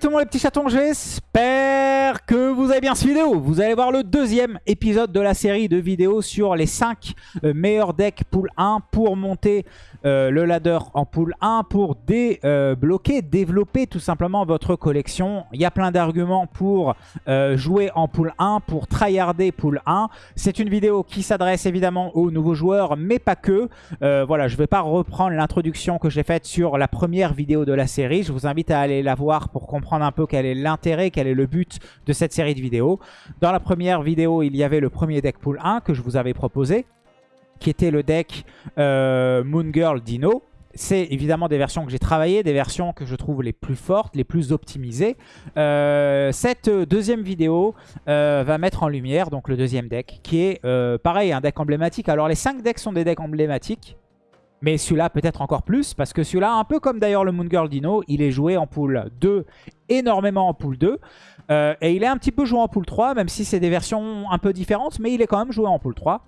le monde les petits chatons, j'espère que vous avez bien cette vidéo. Vous allez voir le deuxième épisode de la série de vidéos sur les 5 euh, meilleurs decks pool 1 pour monter euh, le ladder en pool 1 pour débloquer, euh, développer tout simplement votre collection. Il y a plein d'arguments pour jouer en pool 1, pour tryharder pool 1. C'est une vidéo qui s'adresse évidemment aux nouveaux joueurs, mais pas que. voilà, je ne vais pas reprendre l'introduction que j'ai faite sur la première vidéo de la série. Je vous invite à aller la voir pour comprendre un peu quel est l'intérêt, quel est le but de cette série de vidéos. Dans la première vidéo, il y avait le premier deck pool 1 que je vous avais proposé, qui était le deck euh, Moon Girl Dino. C'est évidemment des versions que j'ai travaillées, des versions que je trouve les plus fortes, les plus optimisées. Euh, cette deuxième vidéo euh, va mettre en lumière donc le deuxième deck, qui est pareil, un deck emblématique. Alors les 5 decks sont des decks emblématiques, mais celui-là peut-être encore plus, parce que celui-là, un peu comme d'ailleurs le Moon Girl Dino, il est joué en pool 2, énormément en pool 2. Euh, et il est un petit peu joué en pool 3, même si c'est des versions un peu différentes, mais il est quand même joué en pool 3.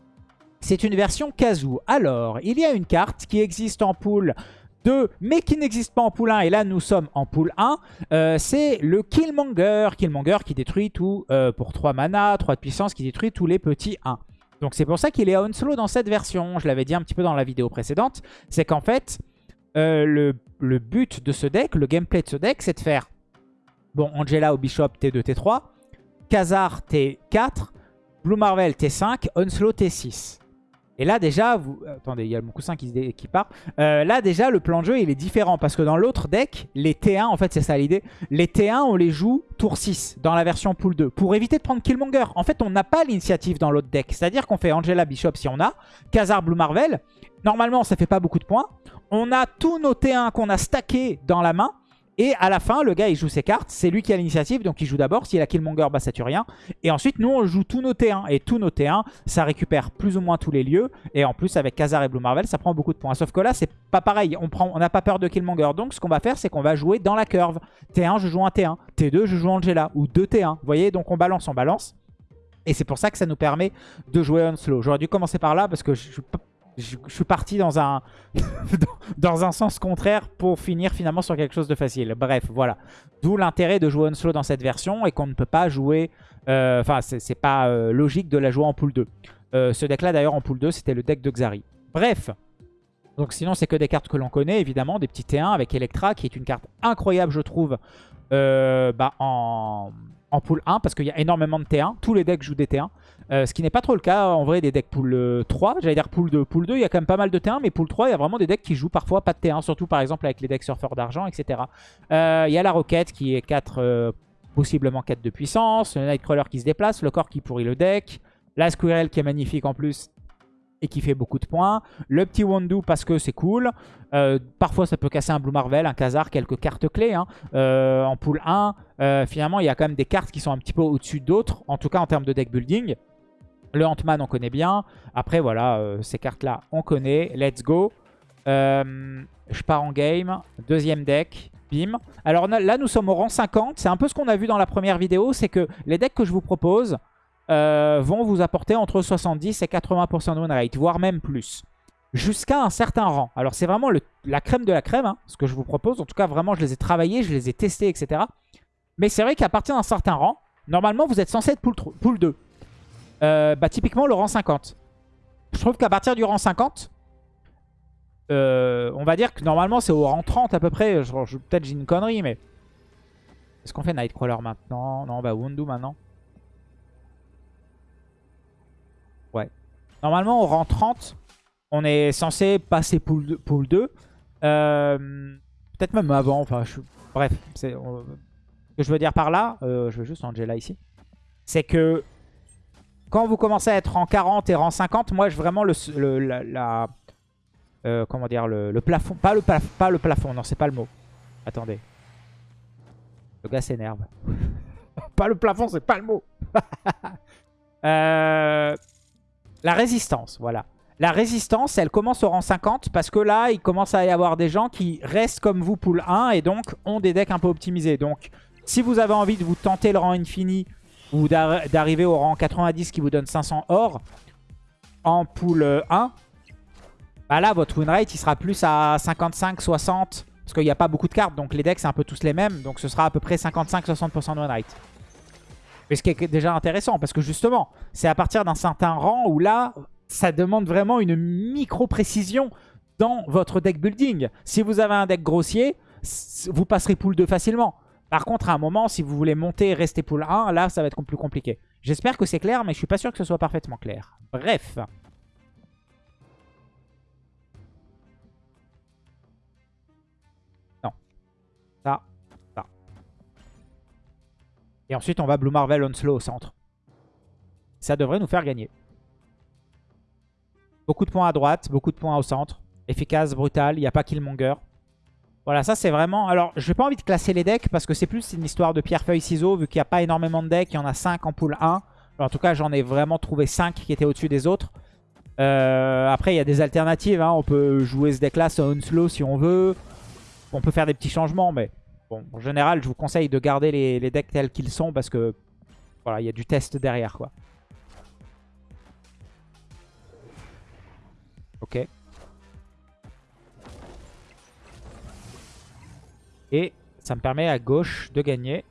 C'est une version Kazoo. Alors, il y a une carte qui existe en pool 2, mais qui n'existe pas en pool 1. Et là, nous sommes en pool 1. Euh, c'est le Killmonger. Killmonger qui détruit tout, euh, pour 3 mana, 3 de puissance, qui détruit tous les petits 1. Donc c'est pour ça qu'il est Onslow dans cette version. Je l'avais dit un petit peu dans la vidéo précédente. C'est qu'en fait, euh, le, but de ce deck, le gameplay de ce deck, c'est de faire bon Angela au Bishop T2, T3, Khazar T4, Blue Marvel T5, Onslow T6. Et là déjà, vous... attendez, il y a mon coussin qui, qui part. Euh, là déjà, le plan de jeu, il est différent. Parce que dans l'autre deck, les T1, en fait, c'est ça l'idée. Les T1, on les joue tour 6 dans la version pool 2. Pour éviter de prendre Killmonger. En fait, on n'a pas l'initiative dans l'autre deck. C'est-à-dire qu'on fait Angela Bishop si on a. Khazar Blue Marvel. Normalement, ça fait pas beaucoup de points. On a tous nos T1 qu'on a stackés dans la main. Et à la fin, le gars, il joue ses cartes. C'est lui qui a l'initiative, donc il joue d'abord. S'il a Killmonger, bah ça tue rien. Et ensuite, nous, on joue tous nos T1. Et tous nos T1, ça récupère plus ou moins tous les lieux. Et en plus, avec Khazar et Blue Marvel, ça prend beaucoup de points. Sauf que là, c'est pas pareil. On n'a pas peur de Killmonger. Donc, ce qu'on va faire, c'est qu'on va jouer dans la curve. T1, je joue un T1. T2, je joue Angela. Ou deux T1. Vous voyez, donc on balance, on balance. Et c'est pour ça que ça nous permet de jouer on slow. J'aurais dû commencer par là parce que je suis je, suis parti dans un, dans un sens contraire pour finir finalement sur quelque chose de facile. Bref, voilà. D'où l'intérêt de jouer slow dans cette version et qu'on ne peut pas jouer... Euh, enfin, c'est pas euh, logique de la jouer en pool 2. Euh, ce deck-là, d'ailleurs, en pool 2, c'était le deck de Xari. Bref. Donc sinon, c'est que des cartes que l'on connaît, évidemment. Des petits T1 avec Electra, qui est une carte incroyable, je trouve, bah, en, en pool 1, parce qu'il y a énormément de T1. Tous les decks jouent des T1. Euh, ce qui n'est pas trop le cas en vrai des decks pool 3. Euh, J'allais dire pool 2. Pool 2, il y a quand même pas mal de T1, mais pool 3, il y a vraiment des decks qui jouent parfois pas de T1, surtout par exemple avec les decks surfeurs d'argent, etc. Euh, il y a la Roquette qui est 4, possiblement 4 de puissance, le Nightcrawler qui se déplace, le corps qui pourrit le deck, la Squirrel qui est magnifique en plus et qui fait beaucoup de points. Le petit Wondu parce que c'est cool. parfois ça peut casser un Blue Marvel, un Khazar, quelques cartes clés. Hein. en pool 1, finalement il y a quand même des cartes qui sont un petit peu au-dessus d'autres, en tout cas en termes de deck building. Le Ant-Man, on connaît bien. Après, voilà, euh, ces cartes-là, on connaît. Let's go. Euh, je pars en game. Deuxième deck. Bim. Alors là, nous sommes au rang 50. C'est un peu ce qu'on a vu dans la première vidéo. C'est que les decks que je vous propose euh, vont vous apporter entre 70 et 80% de win rate, voire même plus. Jusqu'à un certain rang. Alors c'est vraiment la crème de la crème, hein, ce que je vous propose. En tout cas, vraiment, je les ai travaillés, je les ai testés, etc. Mais c'est vrai qu'à partir d'un certain rang, normalement, vous êtes censé être pool, pool 2. Euh, bah, typiquement le rang 50. Je trouve qu'à partir du rang 50, euh, on va dire que normalement c'est au rang 30 à peu près. Peut-être j'ai une connerie, mais... Est-ce qu'on fait Nightcrawler maintenant? Non, bah Wundu maintenant. Ouais. Normalement au rang 30, on est censé passer pool 2. Pool 2. Euh, peut-être même avant, enfin je... bref. Ce que je veux dire par là, je veux juste Angela ici, c'est que quand vous commencez à être en 40 et en 50, moi, je vraiment le, la, euh, comment dire, le, plafond, pas le, pas le plafond, non, c'est pas le mot. Attendez. Le gars s'énerve. pas le plafond, c'est pas le mot. Euh, la résistance, voilà. La résistance, elle commence au rang 50 parce que là, il commence à y avoir des gens qui restent comme vous pool 1 et donc ont des decks un peu optimisés. Donc, si vous avez envie de vous tenter le rang infini ou d'arriver au rang 90 qui vous donne 500 or en pool 1, bah là, votre win rate, il sera plus à 55, 60, Parce qu'il n'y a pas beaucoup de cartes, donc les decks c'est un peu tous les mêmes. Donc ce sera à peu près 55-60% de win rate. Mais ce qui est déjà intéressant, parce que justement, c'est à partir d'un certain rang où là, ça demande vraiment une micro-précision dans votre deck building. Si vous avez un deck grossier, vous passerez pool 2 facilement. Par contre, à un moment, si vous voulez monter et rester pool 1, là, ça va être plus compliqué. J'espère que c'est clair, mais je suis pas sûr que ce soit parfaitement clair. Bref. Non. Ça, ça. Et ensuite, on va Blue Marvel Onslow au centre. Ça devrait nous faire gagner. Beaucoup de points à droite, beaucoup de points au centre. Efficace, brutal, il n'y a pas Killmonger. Voilà, ça c'est vraiment... Alors, je n'ai pas envie de classer les decks parce que c'est plus une histoire de pierre-feuille-ciseaux vu qu'il n'y a pas énormément de decks. Il y en a 5 en pool 1. en tout cas, j'en ai vraiment trouvé 5 qui étaient au-dessus des autres. Euh, après, il y a des alternatives. Hein. On peut jouer ce deck-là sur Unslow si on veut. On peut faire des petits changements, mais bon, en général, je vous conseille de garder les, les decks tels qu'ils sont parce que voilà, il y a du test derrière, quoi. Ok. Et ça me permet à gauche de gagner.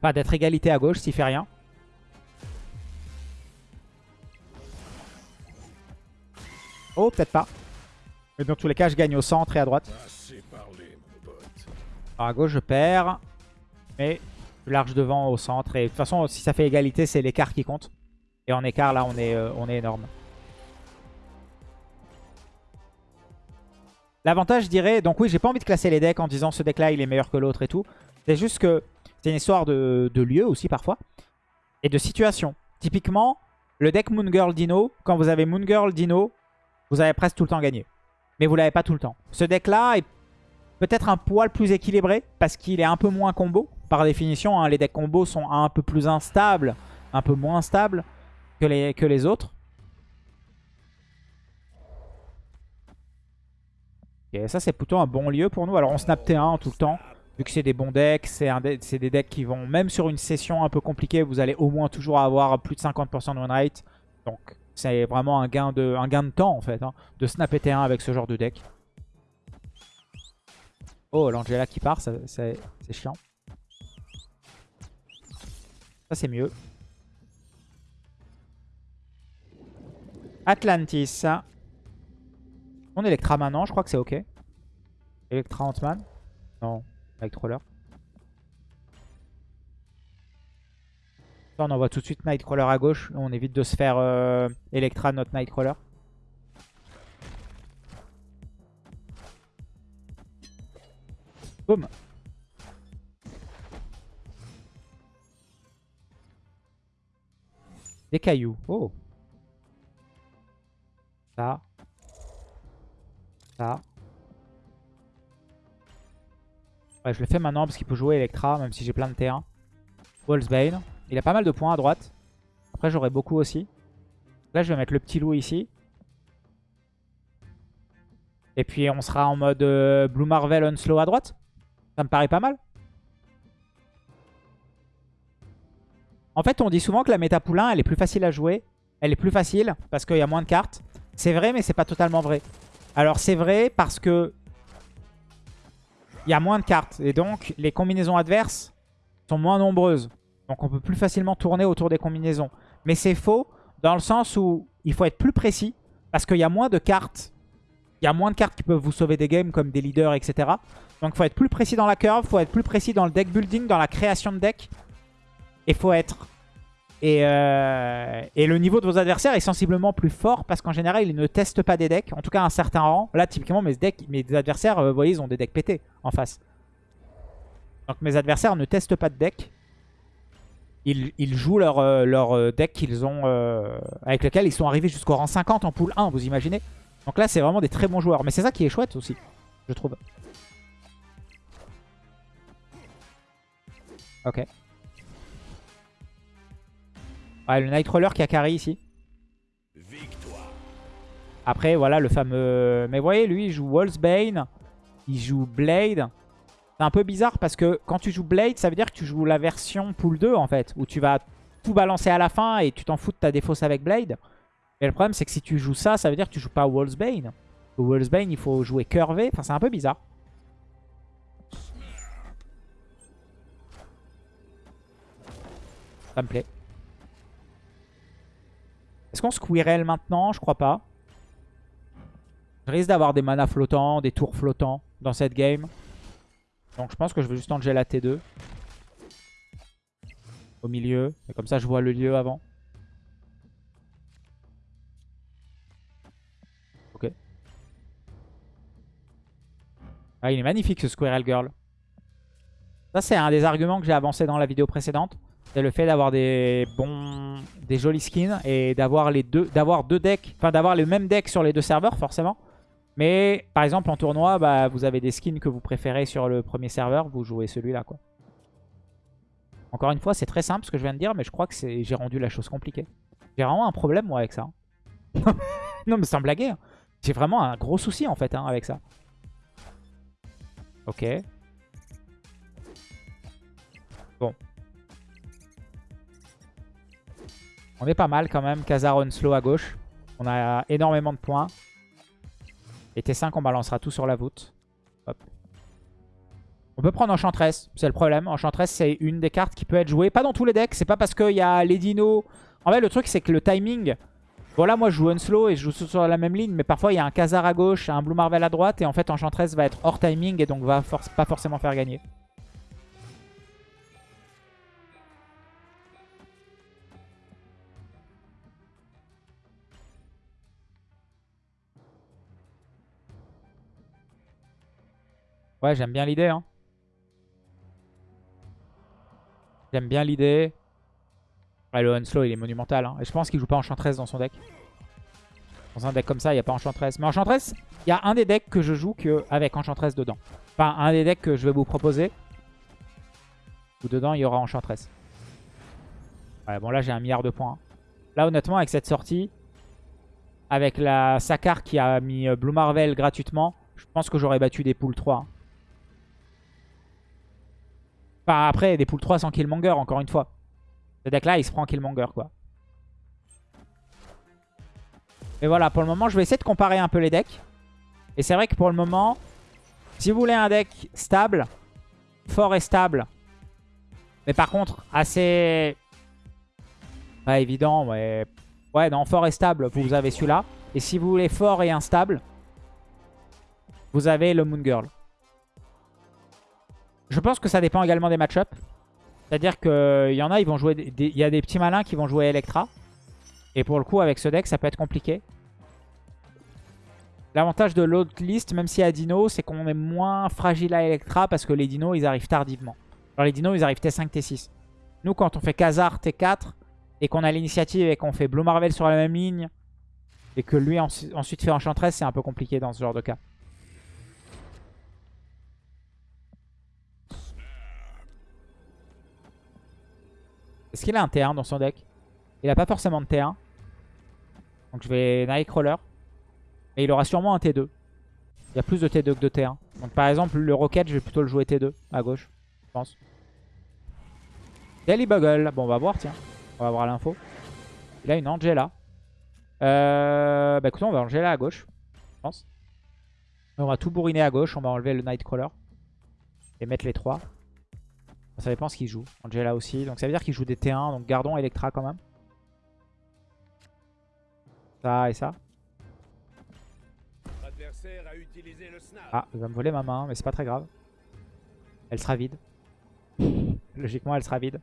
Pas d'être égalité à gauche s'il fait rien. Oh, peut-être pas. Mais dans tous les cas, je gagne au centre et à droite. Alors à gauche, je perds. Mais large devant au centre. Et de toute façon, si ça fait égalité, c'est l'écart qui compte. Et en écart, là, on est, euh, on est énorme. L'avantage, je dirais... Donc oui, j'ai pas envie de classer les decks en disant ce deck-là, il est meilleur que l'autre et tout. C'est juste que c'est une histoire de, lieu aussi parfois. Et de situation. Typiquement, le deck Moon Girl Dino, quand vous avez Moon Girl Dino, vous avez presque tout le temps gagné. Mais vous l'avez pas tout le temps. Ce deck-là est peut-être un poil plus équilibré parce qu'il est un peu moins combo. Par définition, hein, les decks combo sont un peu plus instables, un peu moins stables que les, que les autres. Et ça, c'est plutôt un bon lieu pour nous. Alors, on snap T1 tout le temps. Vu que c'est des bons decks, c'est des decks qui vont, même sur une session un peu compliquée, vous allez au moins toujours avoir plus de 50% de win rate. Donc, c'est vraiment un gain, de, un gain de temps, en fait, hein, de snap T1 avec ce genre de deck. Oh, l'Angela qui part, c'est chiant. Ça, c'est mieux. Atlantis. On Electra maintenant, je crois que c'est ok. Electra Ant-Man Non, Nightcrawler. On envoie tout de suite Nightcrawler à gauche. On évite de se faire euh, Electra notre Nightcrawler. Boum Des cailloux. Oh Ça. Ouais, je le fais maintenant parce qu'il peut jouer Electra, même si j'ai plein de terrain. Wolfsbane. Il a pas mal de points à droite. Après, j'aurai beaucoup aussi. Là, je vais mettre le petit loup ici. Et puis, on sera en mode euh, Blue Marvel on slow à droite. Ça me paraît pas mal. En fait, on dit souvent que la méta poulain, elle est plus facile à jouer. Elle est plus facile parce qu'il y a moins de cartes. C'est vrai, mais c'est pas totalement vrai. Alors c'est vrai parce que il y a moins de cartes. Et donc les combinaisons adverses sont moins nombreuses. Donc on peut plus facilement tourner autour des combinaisons. Mais c'est faux dans le sens où il faut être plus précis. Parce qu'il y a moins de cartes. Il y a moins de cartes qui peuvent vous sauver des games comme des leaders, etc. Donc il faut être plus précis dans la curve. Il faut être plus précis dans le deck building, dans la création de deck. Et il faut être euh, et, le niveau de vos adversaires est sensiblement plus fort parce qu'en général, ils ne testent pas des decks. En tout cas, à un certain rang. Là, typiquement, mes, mes adversaires, euh, vous voyez, ils ont des decks pétés en face. Donc mes adversaires ne testent pas de deck. Ils, jouent leur, euh, leur deck qu'ils ont, avec lequel ils sont arrivés jusqu'au rang 50 en pool 1, vous imaginez Donc là, c'est vraiment des très bons joueurs. Mais c'est ça qui est chouette aussi, je trouve. Ok. Ouais, le Nightcrawler qui a carry ici. Après, voilà, le fameux... Mais vous voyez, lui, il joue Wolfsbane. Il joue Blade. C'est un peu bizarre parce que quand tu joues Blade, ça veut dire que tu joues la version pool 2, en fait. Où tu vas tout balancer à la fin et tu t'en fous de ta défausse avec Blade. Et le problème, c'est que si tu joues ça, ça veut dire que tu joues pas Wolfsbane. Au Wolfsbane, il faut jouer curvé. Enfin, c'est un peu bizarre. Ça me plaît. Est-ce qu'on Squirrel maintenant? Je crois pas. Je risque d'avoir des mana flottants, des tours flottants dans cette game. Donc je pense que je vais juste Angela T2. Au milieu. Et comme ça je vois le lieu avant. Ok. Ah, il est magnifique ce Squirrel Girl. Ça c'est un des arguments que j'ai avancé dans la vidéo précédente. C'est le fait d'avoir des bons, des jolis skins et d'avoir les deux, d'avoir deux decks, enfin d'avoir le même deck sur les deux serveurs forcément. Mais par exemple en tournoi, bah, vous avez des skins que vous préférez sur le premier serveur, vous jouez celui-là quoi. Encore une fois, c'est très simple ce que je viens de dire, mais je crois que j'ai rendu la chose compliquée. J'ai vraiment un problème moi avec ça. non mais sans blaguer, hein. j'ai vraiment un gros souci en fait hein, avec ça. Ok. Bon, On est pas mal quand même. Khazar slow à gauche. On a énormément de points. Et T5, on balancera tout sur la voûte. On peut prendre Enchantress, c'est le problème. Enchantress, c'est une des cartes qui peut être jouée. Pas dans tous les decks, c'est pas parce qu'il y a les dinos. En fait, le truc, c'est que le timing... Voilà, moi, je joue Unslow et je joue sur la même ligne. Mais parfois, il y a un Khazar à gauche, un Blue Marvel à droite. Et en fait, Enchantress va être hors timing et donc va pas forcément faire gagner. Ouais, j'aime bien l'idée. Hein. J'aime bien l'idée. Ouais, le Unslow, il est monumental. Hein. Et je pense qu'il joue pas Enchantress dans son deck. Dans un deck comme ça, il n'y a pas Enchantress. Mais Enchantress, il y a un des decks que je joue avec Enchantress dedans. Enfin, un des decks que je vais vous proposer. Où dedans, il y aura Enchantress. Ouais, bon, là, j'ai un milliard de points. Là, honnêtement, avec cette sortie, avec la Sakar qui a mis euh, Blue Marvel gratuitement, je pense que j'aurais battu des poules 3 après, des poules 3 sans Killmonger, encore une fois. Ce deck-là, il se prend Killmonger, quoi. Mais voilà, pour le moment, je vais essayer de comparer un peu les decks. Et c'est vrai que pour le moment, si vous voulez un deck stable, fort et stable, mais par contre assez... Pas évident, ouais. Ouais, non, fort et stable, vous avez celui-là. Et si vous voulez fort et instable, vous avez le Moon Girl. Je pense que ça dépend également des match-up. C'est-à-dire qu'il y en a, ils vont jouer. Il y a des petits malins qui vont jouer Electra. Et pour le coup, avec ce deck, ça peut être compliqué. L'avantage de l'autre liste, même si y a Dino, c'est qu'on est moins fragile à Electra parce que les dinos, ils arrivent tardivement. Genre les dinos, ils arrivent T5, T6. Nous, quand on fait Khazar T4 et qu'on a l'initiative et qu'on fait Blue Marvel sur la même ligne et que lui ensuite fait Enchantress, c'est un peu compliqué dans ce genre de cas. Est-ce qu'il a un T1 dans son deck? Il a pas forcément de T1. Donc je vais Nightcrawler. Et il aura sûrement un T2. Il y a plus de T2 que de T1. Donc par exemple, le Rocket, je vais plutôt le jouer T2 à gauche, je pense. Daily Buggle. Bon, on va voir, tiens. On va voir l'info. Il a une Angela. Euh, bah écoutez, on va Angela à gauche, je pense. On va tout bourriner à gauche. On va enlever le Nightcrawler. Et mettre les trois. Ça dépend ce qu'il joue. Angela aussi. Donc ça veut dire qu'il joue des T1. Donc gardons Electra quand même. Ça et ça. Ah, il va me voler ma main, mais c'est pas très grave. Elle sera vide. Logiquement, elle sera vide.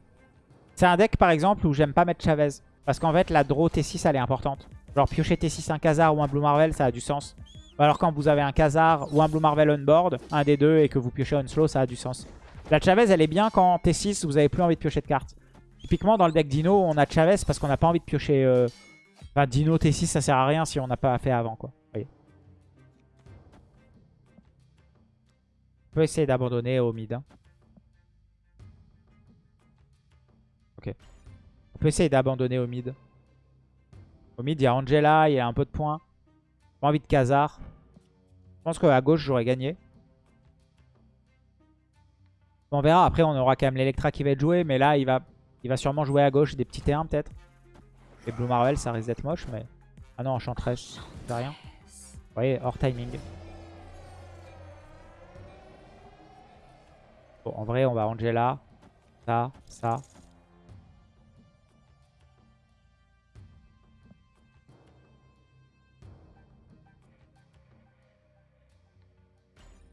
C'est un deck, par exemple, où j'aime pas mettre Chavez. Parce qu'en fait, la draw T6, elle est importante. Genre, piocher T6 un Khazar ou un Blue Marvel, ça a du sens. Alors quand vous avez un Khazar ou un Blue Marvel on board, un des deux, et que vous piochez on slow, ça a du sens. La Chavez, elle est bien quand T6, vous avez plus envie de piocher de cartes. Typiquement, dans le deck Dino, on a Chavez parce qu'on n'a pas envie de piocher... Euh, enfin, Dino T6, ça sert à rien si on n'a pas fait avant, quoi. Voyez. On peut essayer d'abandonner au mid. Hein. Ok. On peut essayer d'abandonner au mid. Au mid, il y a Angela, il y a un peu de points. Pas envie de Khazar. Je pense qu'à gauche, j'aurais gagné. On verra. Après, on aura quand même l'Electra qui va être joué. Mais là, il va, il va sûrement jouer à gauche des petits T1 peut-être. Et Blue Marvel, ça risque d'être moche. Mais... Ah non, Enchantress, c'est rien. voyez, hors timing. Bon, en vrai, on va Angela. Ça, ça.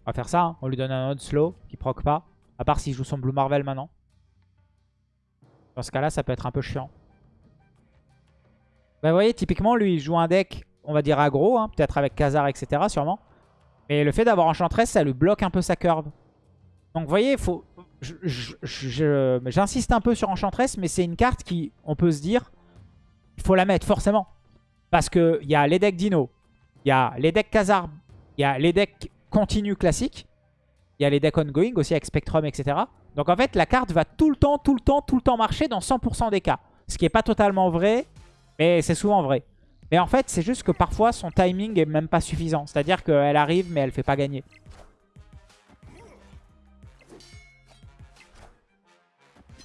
On va faire ça. hein. On lui donne un autre slow qui proc pas. À part s'il joue son Blue Marvel maintenant. Dans ce cas-là, ça peut être un peu chiant. Bah, vous voyez, typiquement, lui, il joue un deck, on va dire aggro, hein, peut-être avec Khazar, etc. sûrement. Mais le fait d'avoir Enchantress, ça lui bloque un peu sa curve. Donc, vous voyez, faut... j'insiste un peu sur Enchantress, mais c'est une carte qui, on peut se dire, il faut la mettre forcément. Parce qu'il y a les decks Dino, il y a les decks Khazar, il y a les decks continu classiques, il y a les decks ongoing aussi avec Spectrum, etc. Donc en fait, la carte va tout le temps, tout le temps, tout le temps marcher dans 100% des cas. Ce qui n'est pas totalement vrai, mais c'est souvent vrai. Mais en fait, c'est juste que parfois, son timing est même pas suffisant. C'est-à-dire qu'elle arrive, mais elle fait pas gagner.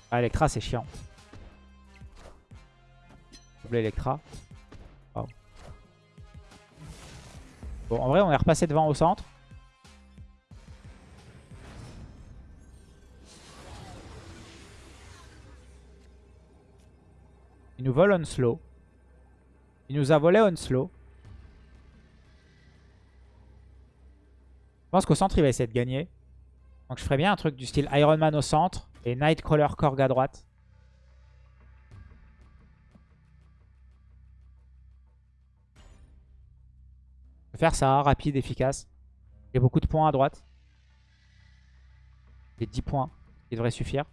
Ah, Electra, c'est chiant. Double Electra. Bon, en vrai, on est repassé devant au centre. Il nous vole on slow. Il nous a volé on slow. Je pense qu'au centre, il va essayer de gagner. Donc je ferais bien un truc du style Iron Man au centre et Nightcrawler Korg à droite. Je vais faire ça, rapide, efficace. J'ai beaucoup de points à droite. J'ai 10 points, qui devrait suffire.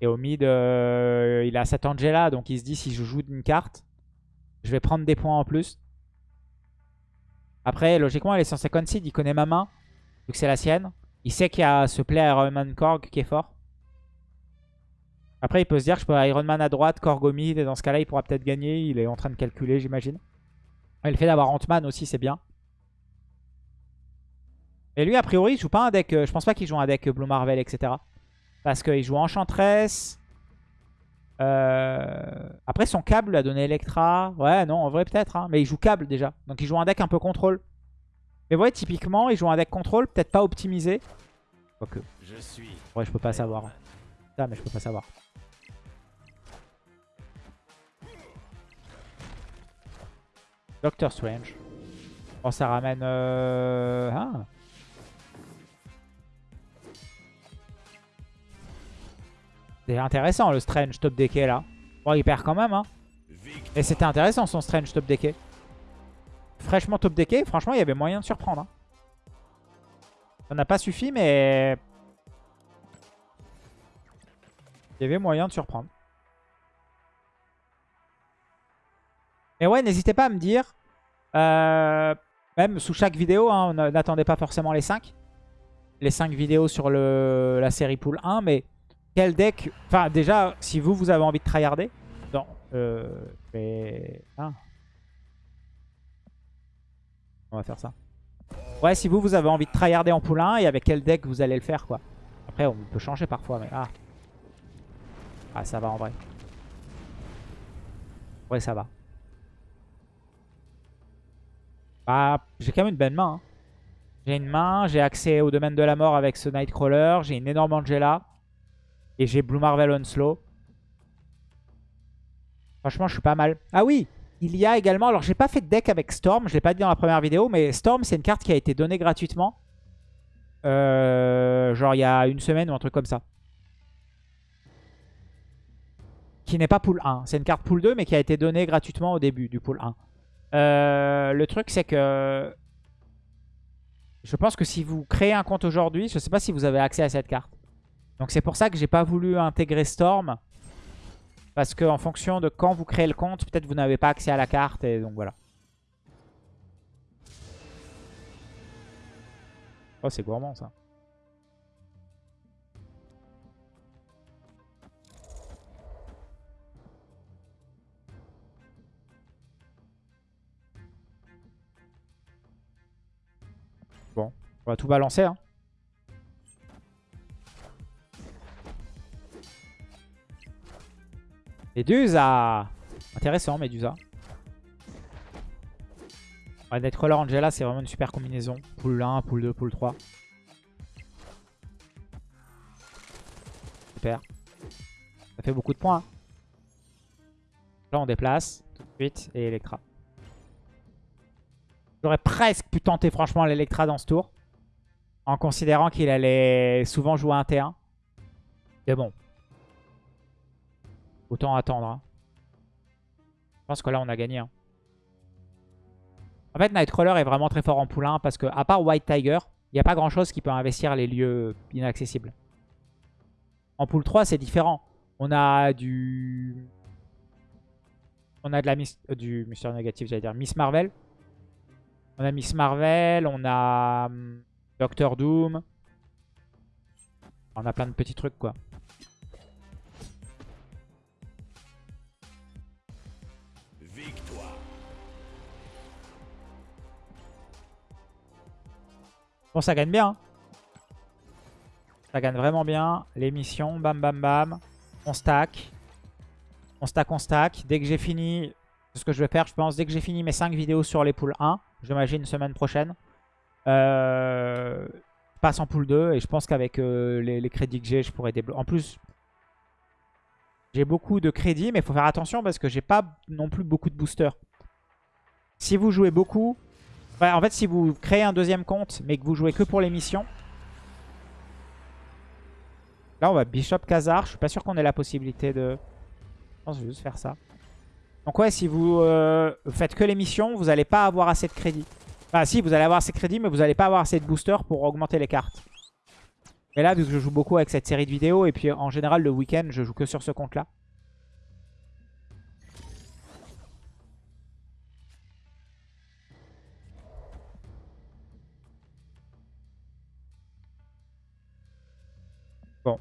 Et au mid, euh, il a cette Angela, donc il se dit si je joue une carte, je vais prendre des points en plus. Après, logiquement, il est censé concede, il connaît ma main, vu que c'est la sienne. Il sait qu'il y a ce play Iron Man Korg qui est fort. Après, il peut se dire je peux Iron Man à droite, Korg au mid, et dans ce cas-là, il pourra peut-être gagner. Il est en train de calculer, j'imagine. Et le fait d'avoir Ant-Man aussi, c'est bien. Et lui, a priori, il joue pas un deck... Euh, je pense pas qu'il joue un deck Blue Marvel, etc. Parce qu'il joue Enchantress. Euh... Après, son câble lui a donné Electra. Ouais, non, en vrai, peut-être. Hein. Mais il joue câble déjà. Donc, il joue un deck un peu contrôle. Mais vous voyez, typiquement, il joue un deck contrôle, peut-être pas optimisé. Quoique. Je suis. Ouais, je peux pas savoir. Ça, mais je peux pas savoir. Doctor Strange. Oh, ça ramène... Euh... Ah. C'est intéressant le Strange top decké là. Bon, il perd quand même. Hein. Et c'était intéressant son Strange top decké. Fraîchement top decké, franchement, il y avait moyen de surprendre. Hein. Ça n'a pas suffi, mais... Il y avait moyen de surprendre. Mais ouais, n'hésitez pas à me dire, euh, même sous chaque vidéo, hein, n'attendez pas forcément les 5. Les 5 vidéos sur la série Pool 1, mais quel deck... Enfin, déjà, si vous, vous avez envie de tryharder, non, euh. Ah. On va faire ça. Ouais, si vous, vous avez envie de tryharder en 1 et avec quel deck vous allez le faire, quoi. Après, on peut changer parfois, mais... Ah, ah ça va en vrai. Ouais, ça va. Bah, j'ai quand même une bonne main. Hein. J'ai une main, j'ai accès au domaine de la mort avec ce Nightcrawler, j'ai une énorme Angela. Et j'ai Blue Marvel Onslow. Franchement, je suis pas mal. Ah oui, il y a également... Alors, j'ai pas fait de deck avec Storm. Je l'ai pas dit dans la première vidéo. Mais Storm, c'est une carte qui a été donnée gratuitement. Euh, genre, il y a une semaine ou un truc comme ça. Qui n'est pas pool 1. C'est une carte pool 2, mais qui a été donnée gratuitement au début du pool 1. Euh, le truc, c'est que... Je pense que si vous créez un compte aujourd'hui, je sais pas si vous avez accès à cette carte. Donc c'est pour ça que j'ai pas voulu intégrer Storm. Parce qu'en fonction de quand vous créez le compte, peut-être vous n'avez pas accès à la carte. Et donc voilà. Oh c'est gourmand ça. Bon, on va tout balancer. Hein. Medusa Intéressant, Medusa. Ouais, Nightcrawler Angela, c'est vraiment une super combinaison. Pool 1, pool 2, pool 3. Super. Ça fait beaucoup de points. hein. Là, on déplace tout de suite et Electra. J'aurais presque pu tenter franchement l'Electra dans ce tour. En considérant qu'il allait souvent jouer un T1. Mais bon. Autant attendre. hein. Je pense que là, on a gagné. hein. En fait, Nightcrawler est vraiment très fort en poulain parce que, à part White Tiger, il n'y a pas grand chose qui peut investir les lieux inaccessibles. En pool 3, c'est différent. On a du... On a de la Miss... euh, du Mister Négatif, j'allais dire. Miss Marvel. On a Miss Marvel, on a hum, Doctor Doom. On a plein de petits trucs, quoi. Bon, ça gagne bien. hein. Ça gagne vraiment bien. Les missions, bam bam bam. On stack. On stack, on stack. Dès que j'ai fini, c'est ce que je vais faire, je pense, dès que j'ai fini mes 5 vidéos sur les poules 1, j'imagine semaine prochaine, euh, je passe en pool 2 et je pense qu'avec euh, les, les crédits que j'ai, je pourrais débloquer. En plus, j'ai beaucoup de crédits, mais il faut faire attention parce que j'ai pas non plus beaucoup de boosters. Si vous jouez beaucoup, Ouais, en fait, si vous créez un deuxième compte, mais que vous jouez que pour les missions. Là, on va Bishop Khazar. Je suis pas sûr qu'on ait la possibilité de... Je pense juste faire ça. Donc ouais, si vous euh, faites que les missions, vous n'allez pas avoir assez de crédits. Enfin, si, vous allez avoir assez de crédits, mais vous n'allez pas avoir assez de boosters pour augmenter les cartes. Et là, vu que je joue beaucoup avec cette série de vidéos, et puis en général, le week-end, je joue que sur ce compte-là. Bon.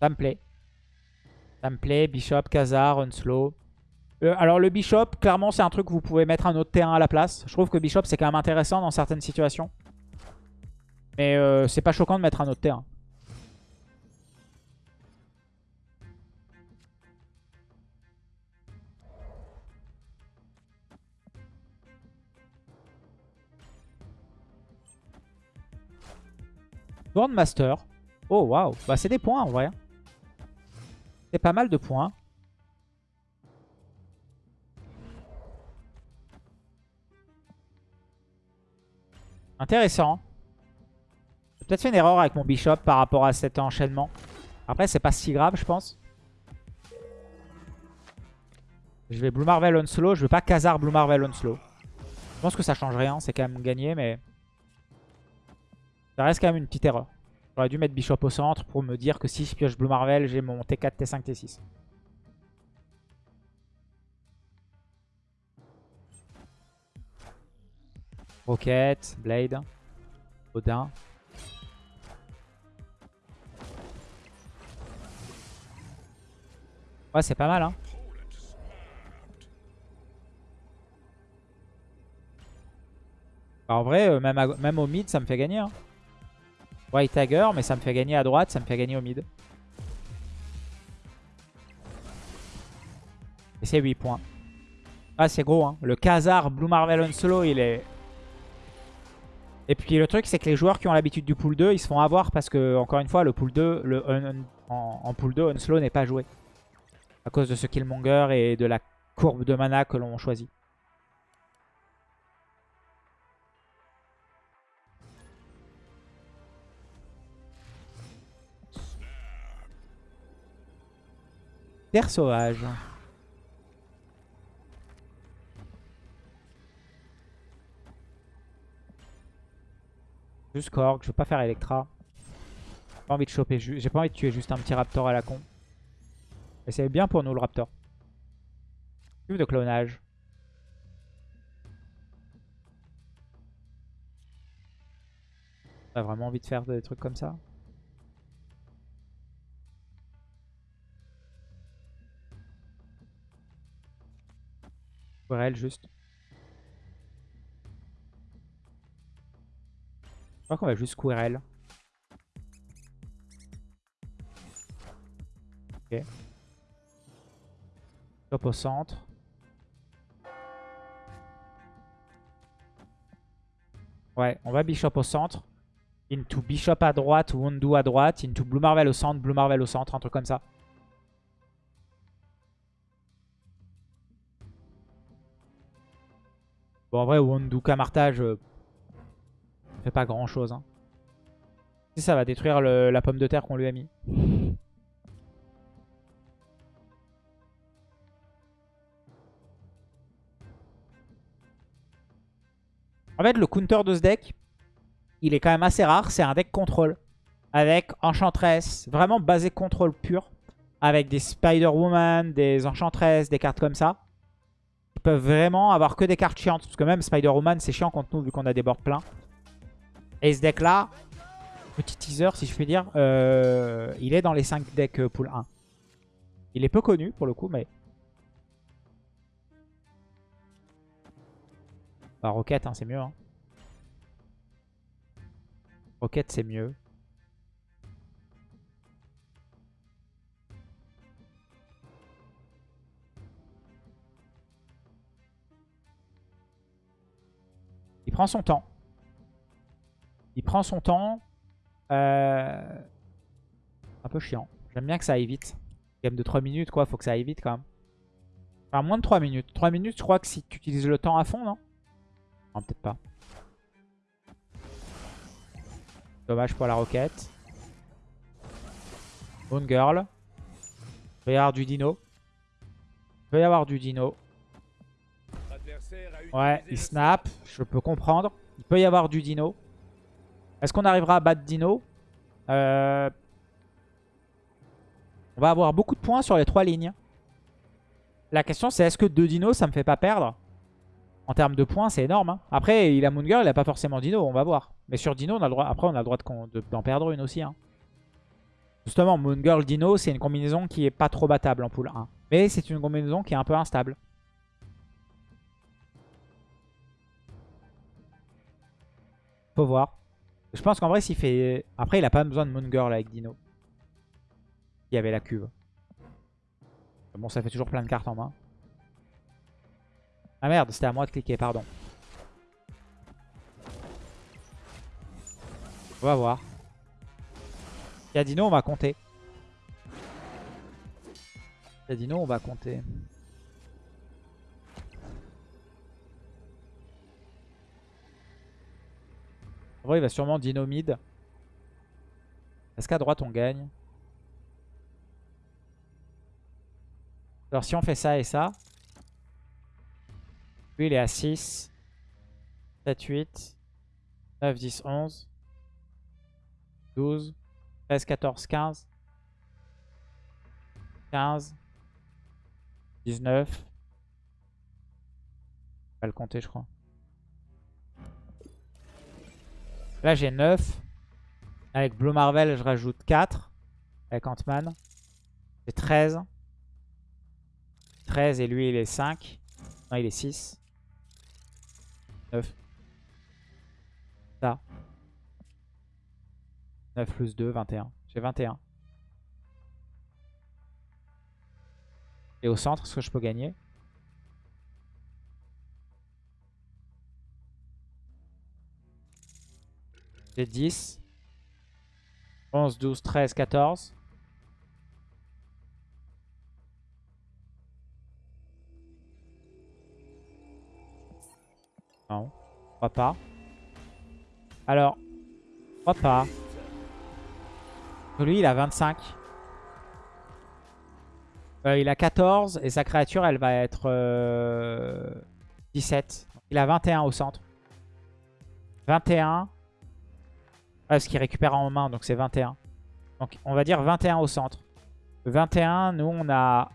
Ça me plaît. Ça me plaît. Bishop, Khazar, Unslow. Euh, alors le Bishop, clairement, c'est un truc que vous pouvez mettre un autre terrain à la place. Je trouve que Bishop, c'est quand même intéressant dans certaines situations. Mais euh, c'est pas choquant de mettre un autre terrain. Oh, waouh. Bah, c'est des points, en vrai. C'est pas mal de points. Intéressant. J'ai peut-être fait une erreur avec mon Bishop par rapport à cet enchaînement. Après, c'est pas si grave, je pense. Je vais Blue Marvel on slow. Je veux pas Khazar Blue Marvel on slow. Je pense que ça change rien. C'est quand même gagné, mais... Ça reste quand même une petite erreur. J'aurais dû mettre Bishop au centre pour me dire que si je pioche Blue Marvel, j'ai mon T4, T5, T6. Rocket, Blade, Odin. Ouais, c'est pas mal, hein. Bah, en vrai, euh, même, même au mid, ça me fait gagner. Hein. White Tiger, mais ça me fait gagner à droite, ça me fait gagner au mid. Et c'est 8 points. Ah, c'est gros, hein. Le Khazar Blue Marvel on il est... Et puis le truc, c'est que les joueurs qui ont l'habitude du pool 2, ils se font avoir parce que, encore une fois, le pool 2, le en, pool 2, Unslow n'est pas joué. À cause de ce Killmonger et de la courbe de mana que l'on choisit. Terre sauvage. Juste Korg, je veux pas faire Electra. J'ai pas envie de choper, j'ai pas envie de tuer juste un petit Raptor à la con. Et c'est bien pour nous le Raptor. Cube de clonage. T'as vraiment envie de faire des trucs comme ça? Brel, juste. Je crois qu'on va juste Querelle. Ok. Top au centre. Ouais, on va Bishop au centre. Into Bishop à droite, Wondu à droite, into Blue Marvel au centre, Blue Marvel au centre, un truc comme ça. Bon, en vrai, Wondu Kamartage, euh, fait pas grand chose. Hein. Si ça va détruire la pomme de terre qu'on lui a mis. En fait, le counter de ce deck, il est quand même assez rare. C'est un deck contrôle. Avec Enchantress, vraiment basé contrôle pur. Avec des Spider-Woman, des Enchantress, des cartes comme ça. Peuvent vraiment avoir que des cartes chiantes. Parce que même Spider-Woman, c'est chiant contre nous vu qu'on a des boards pleins. Et ce deck-là, petit teaser si je puis dire, euh, il est dans les 5 decks euh, pool 1. Il est peu connu pour le coup, mais... Bah, Rocket, hein, c'est mieux. Hein. Rocket, c'est mieux. Prend son temps. Il prend son temps. Euh... Un peu chiant. J'aime bien que ça aille vite. Game de 3 minutes, quoi. Faut que ça aille vite, quand même. Enfin, moins de 3 minutes. 3 minutes, je crois que si tu utilises le temps à fond, non? Non, peut-être pas. Dommage pour la roquette. Moon Girl. Il peut y avoir du dino. Il peut y avoir du dino. Ouais, il snap. Je peux comprendre. Il peut y avoir du dino. Est-ce qu'on arrivera à battre dino euh, On va avoir beaucoup de points sur les trois lignes. La question c'est est-ce que deux dinos ça me fait pas perdre? En termes de points c'est énorme. Hein. Après il a Moon Girl, il a pas forcément dino, on va voir. Mais sur Dino, on a le droit, après, on a le droit d'en perdre une aussi. Hein. Justement, Moon Girl Dino, c'est une combinaison qui est pas trop battable en pool 1. Mais c'est une combinaison qui est un peu instable. Faut voir. Je pense qu'en vrai, s'il fait... Après, il a pas besoin de Moon Girl avec Dino. Il y avait la cuve. Bon, ça fait toujours plein de cartes en main. Ah merde, c'était à moi de cliquer, pardon. On va voir. Yadino, on va compter. Yadino, on va compter. Vrai, il va sûrement dino mid. Est-ce qu'à droite, on gagne? Alors, si on fait ça et ça. Lui, il est à 6. 7, 8. 9, 10, 11. 12, 13, 14, 15, 15, 19. Je vais le compter, je crois. Là, j'ai 9. Avec Blue Marvel, je rajoute 4. Avec Ant-Man. J'ai 13. 13 et lui, il est 5. Non, il est 6. 9. Ça. 9 plus 2, 21. J'ai 21. Et au centre, est-ce que je peux gagner J'ai 10. 11, 12, 13, 14. Non, je crois pas. Alors, je crois pas. Lui, il a 25. Euh, il a 14 et sa créature, elle va être 17. Euh, il a 21 au centre. 21. Parce qu'il récupère en main, donc c'est 21. Donc on va dire 21 au centre. 21, nous on a...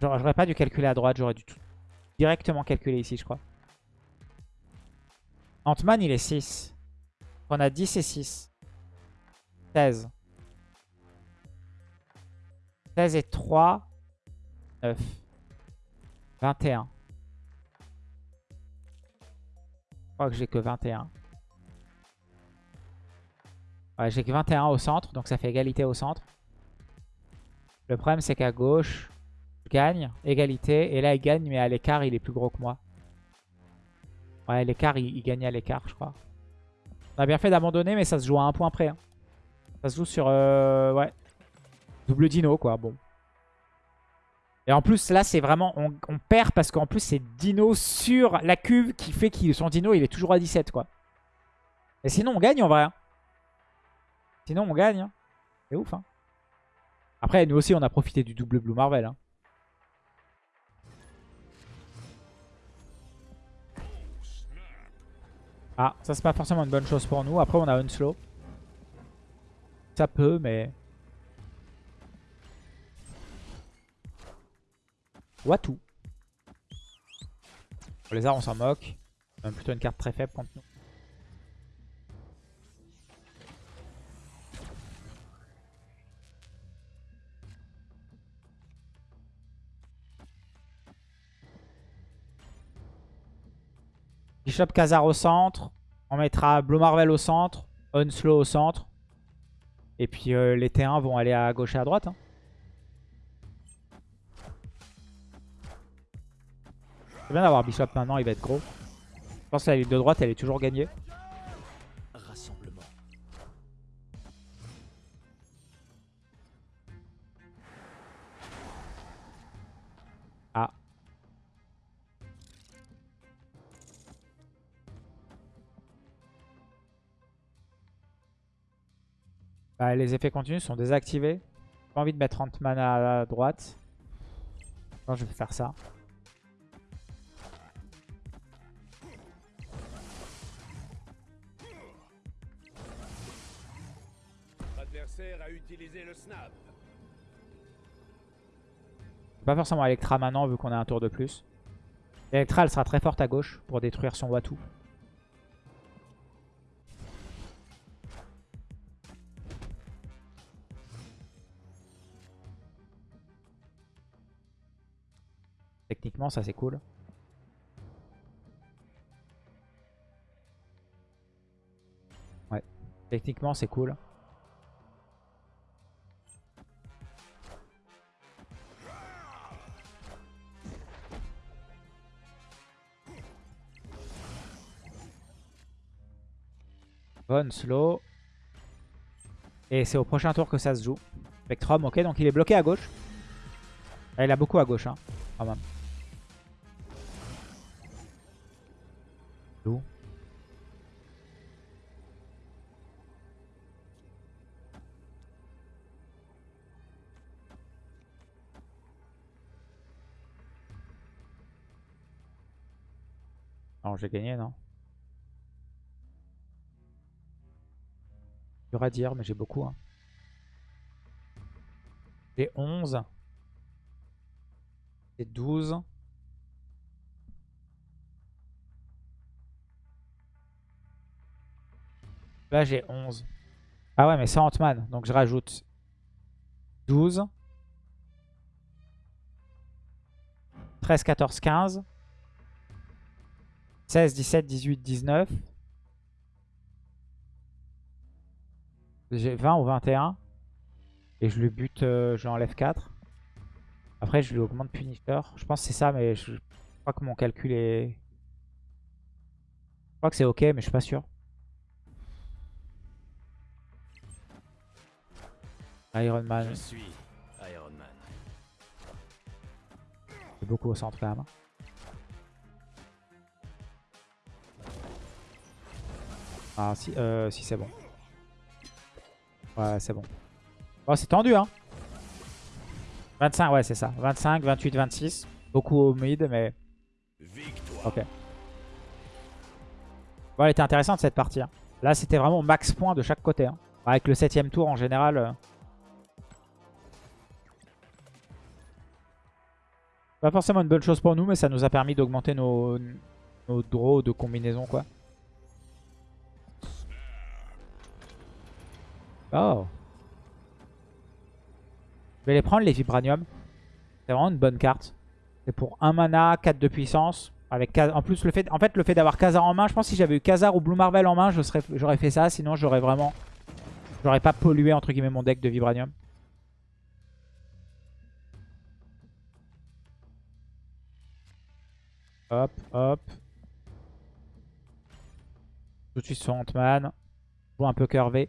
J'aurais pas dû calculer à droite, j'aurais dû tout directement calculer ici, je crois. Ant-Man, il est 6. On a 10 et 6. 16. 16 et 3. 9. 21. Je crois que j'ai que 21. Ouais, j'ai que 21 au centre, donc ça fait égalité au centre. Le problème, c'est qu'à gauche, je gagne, égalité. Et là, il gagne, mais à l'écart, il est plus gros que moi. Ouais, l'écart, il, gagnait à l'écart, je crois. On a bien fait d'abandonner, mais ça se joue à un point près. hein. Ça se joue sur... euh, ouais. Double dino, quoi. Bon. Et en plus, là, c'est vraiment... On, on perd parce qu'en plus, c'est dino sur la cuve qui fait que son dino, il est toujours à 17, quoi. Et sinon, on gagne, en vrai. hein. Sinon, on gagne. hein. C'est ouf, hein. Après, nous aussi, on a profité du double Blue Marvel. hein. Ah, ça c'est pas forcément une bonne chose pour nous. Après, on a Unslow. Ça peut, mais... Watu. Pour les arts, on s'en moque. C'est même plutôt une carte très faible contre nous. Bishop Khazar au centre. On mettra Blue Marvel au centre. Unslow au centre. Et puis euh, les T1 vont aller à gauche et à droite. hein. C'est bien d'avoir Bishop maintenant, il va être gros. Je pense que la ligne de droite, elle est toujours gagnée. Bah, les effets continus sont désactivés. J'ai pas envie de mettre 30 mana à droite. Non, je vais faire ça. L'adversaire a utilisé le snap. Pas forcément Electra maintenant vu qu'on a un tour de plus. Electra elle sera très forte à gauche pour détruire son Watu. Techniquement ça c'est cool. Ouais. Techniquement c'est cool. Bonne slow. Et c'est au prochain tour que ça se joue. Spectrum, ok, donc il est bloqué à gauche. Ah, il a beaucoup à gauche, hein, quand même. Loup. Non, j'ai gagné, non dur à dire, mais j'ai beaucoup. hein. J'ai 11. J'ai 12. Là, j'ai 11. Ah ouais, mais c'est Ant-Man. Donc, je rajoute 12. 13, 14, 15. 16, 17, 18, 19. J'ai 20 ou 21. Et je lui bute, euh, je lui enlève 4. Après, je lui augmente Punisher. Je pense que c'est ça, mais je, je crois que mon calcul est... Je crois que c'est ok, mais je suis pas sûr. Iron Man, Je suis Iron Man. c'est beaucoup au centre quand même. Ah si, euh, si c'est bon. Ouais, c'est bon. Oh, c'est tendu, hein. 25, ouais, c'est ça. 25, 28, 26. Beaucoup au mid, mais... Victoire. Ok. Bon, elle était intéressante, cette partie. hein. Là, c'était vraiment max point de chaque côté. hein. Avec le septième tour, en général... Pas forcément une bonne chose pour nous, mais ça nous a permis d'augmenter nos, nos draws de combinaison, quoi. Oh. Je vais les prendre, les Vibranium. C'est vraiment une bonne carte. C'est pour 1 mana, 4 de puissance. Avec En plus, le fait, en fait, le fait d'avoir Khazar en main, je pense que si j'avais eu Khazar ou Blue Marvel en main, j'aurais fait ça. Sinon, j'aurais vraiment... J'aurais pas pollué, entre guillemets, mon deck de Vibranium. Hop, hop. Tout de suite sur Ant-Man. Joue un peu curvé.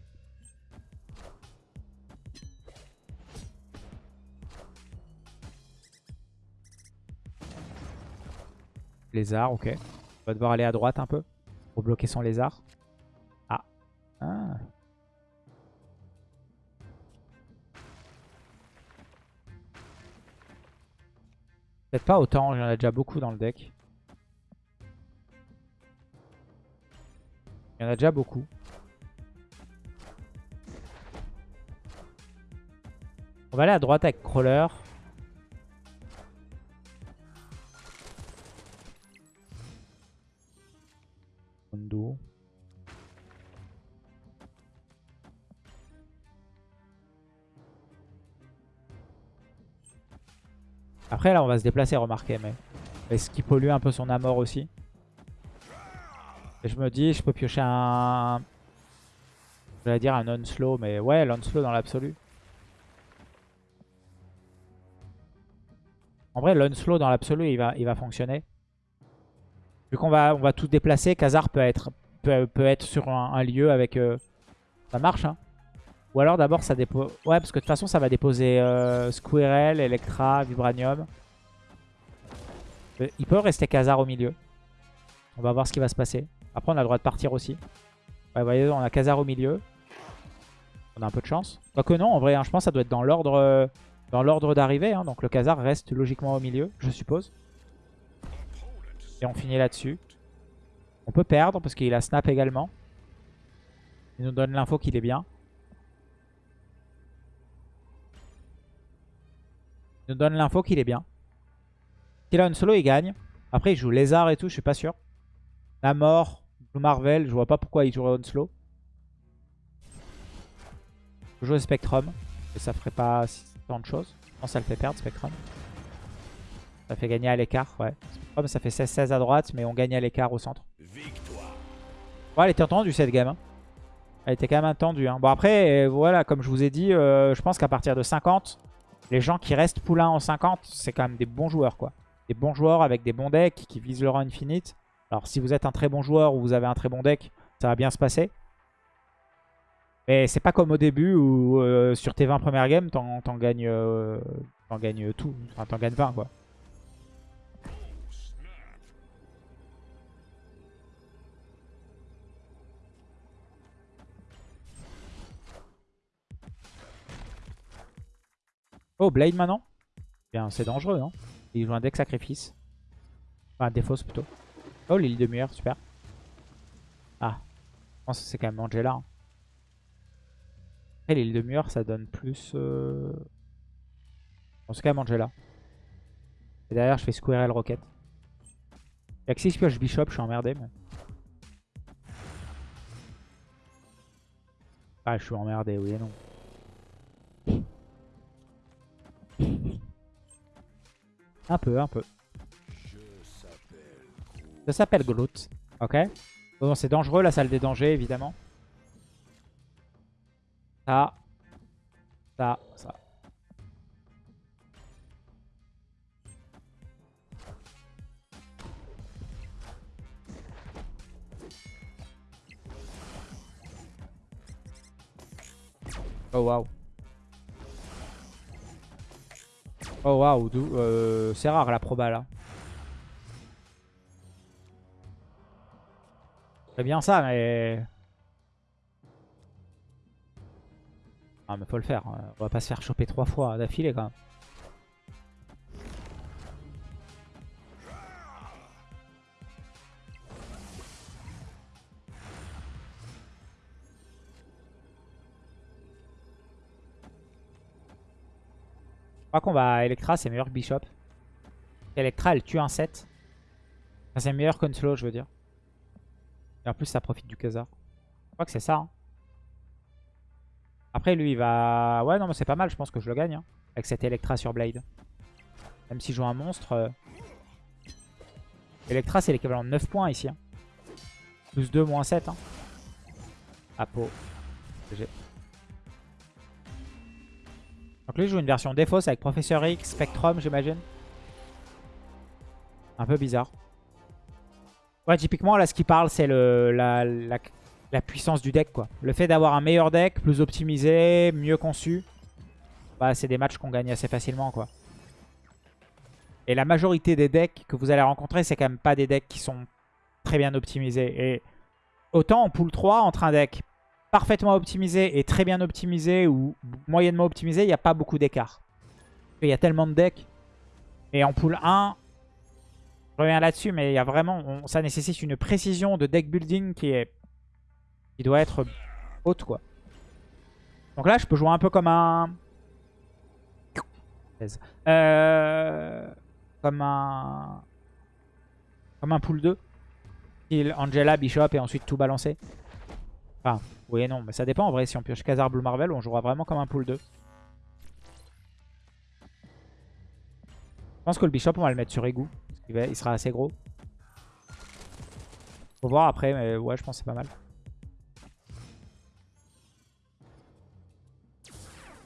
Lézard, ok. On va devoir aller à droite un peu pour bloquer son lézard. Ah. ah. Peut-être pas autant, il y en a déjà beaucoup dans le deck. Il y en a déjà beaucoup. On va aller à droite avec Crawler. Mondo. Après là on va se déplacer remarquez mais est-ce qu'il pollue un peu son amour aussi Je me dis je peux piocher un... Je dire un on-slow mais ouais l'on-slow dans l'absolu. En vrai l'on-slow dans l'absolu il va, il va fonctionner. Vu qu'on va, on va tout déplacer, Khazar peut être, peut, être sur un, lieu avec... Euh, ça marche hein ou alors d'abord ça dépose... Ouais parce que de toute façon ça va déposer euh, Squirrel, Electra, Vibranium. Euh, il peut rester Khazar au milieu. On va voir ce qui va se passer. Après on a le droit de partir aussi. Vous voyez on a Khazar au milieu. On a un peu de chance. Quoique non en vrai hein, je pense que ça doit être dans l'ordre euh, dans l'ordre d'arrivée. Hein. donc le Khazar reste logiquement au milieu je suppose. Et on finit là-dessus. On peut perdre parce qu'il a snap également. Il nous donne l'info qu'il est bien. Il nous donne l'info qu'il est bien. S'il a une solo, il gagne. Après, il joue Lézard et tout, je suis pas sûr. La mort, Marvel, je vois pas pourquoi il jouerait slow. Je joue Spectrum. Et ça ferait pas tant de choses. Je pense que ça le fait perdre, Spectrum. Ça fait gagner à l'écart, ouais. Spectrum, ça fait 16-16 à droite, mais on gagne à l'écart au centre. Ouais, elle était tendue cette game. Hein. Elle était quand même attendue. Hein. Bon, après, voilà, comme je vous ai dit, euh, je pense qu'à partir de 50, les gens qui restent poulain en 50, c'est quand même des bons joueurs, quoi. Des bons joueurs avec des bons decks qui visent le rang infinite. Alors, si vous êtes un très bon joueur ou vous avez un très bon deck, ça va bien se passer. Mais c'est pas comme au début où euh, sur tes 20 premières games, t'en gagnes, euh, tout. Enfin, t'en gagnes 20, quoi. Oh, Blade maintenant? Bien, c'est dangereux, non Il joue un deck sacrifice. Enfin, défausse plutôt. Oh, l'île de mur, super. Ah, je pense que c'est quand même Angela. Hein. Après, l'île de mur, ça donne plus... Euh... c'est quand même Angela. Et derrière, je fais Squirrel Rocket. Y'a que si je pioche Bishop, je suis emmerdé. Mais... Ah, je suis emmerdé, oui et non. Un peu, un peu. Ça s'appelle Groot. Ok. Bon, c'est dangereux, la salle des dangers, évidemment. Ça. Ça, ça. Oh, wow. Oh waouh, euh, c'est rare la proba là. C'est bien ça, mais... Ah mais faut le faire, hein. on va pas se faire choper trois fois d'affilée quand même. crois qu'on va Electra, c'est meilleur que Bishop. Electra, elle tue un 7. c'est meilleur qu'Unslow, je veux dire. Et en plus, ça profite du Khazar. Je crois que c'est ça. Hein. Après, lui, il va... Ouais, non, mais c'est pas mal. Je pense que je le gagne. Hein, avec cette Electra sur Blade. Même si je joue un monstre. Euh, Electra, c'est l'équivalent de 9 points ici. Hein. Plus 2, moins 7. Hein. Apo. Donc lui joue une version défausse avec Professeur X, Spectrum j'imagine. Un peu bizarre. Ouais, typiquement, là, ce qui parle, c'est la, la, la puissance du deck, quoi. Le fait d'avoir un meilleur deck, plus optimisé, mieux conçu, bah, c'est des matchs qu'on gagne assez facilement, quoi. Et la majorité des decks que vous allez rencontrer, c'est quand même pas des decks qui sont très bien optimisés. Et autant en pool 3, entre un deck parfaitement optimisé et très bien optimisé ou moyennement optimisé, il n'y a pas beaucoup d'écart. Il y a tellement de decks. Et en pool 1, je reviens là-dessus, mais il y a vraiment, ça nécessite une précision de deck building qui est qui doit être haute, quoi. Donc là, je peux jouer un peu comme un... Euh, comme un... Comme un pool 2. Style Angela, Bishop et ensuite tout balancer. Enfin, oui et non, mais ça dépend en vrai. Si on pioche Khazar, Blue Marvel, on jouera vraiment comme un pool 2. Je pense que le Bishop, on va le mettre sur Egu. Il sera assez gros. Faut voir après, mais ouais, je pense que c'est pas mal.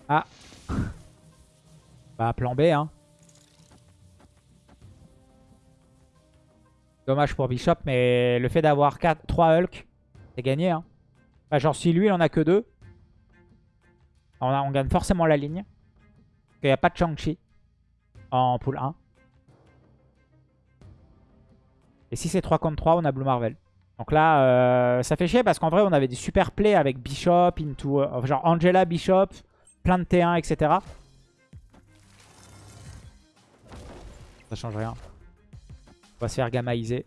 Ah. Bah, plan B, hein. Dommage pour Bishop, mais le fait d'avoir 3 Hulk, c'est gagné, hein. Bah, genre, si lui, il en a que 2, on, on gagne forcément la ligne. Parce qu'il n'y a pas de Shang-Chi en pool 1. Et si c'est 3 contre 3, on a Blue Marvel. Donc là, euh, ça fait chier parce qu'en vrai, on avait des super plays avec Bishop, into, euh, genre Angela, Bishop, plein de T1, etc. Ça change rien. On va se faire gamaïser.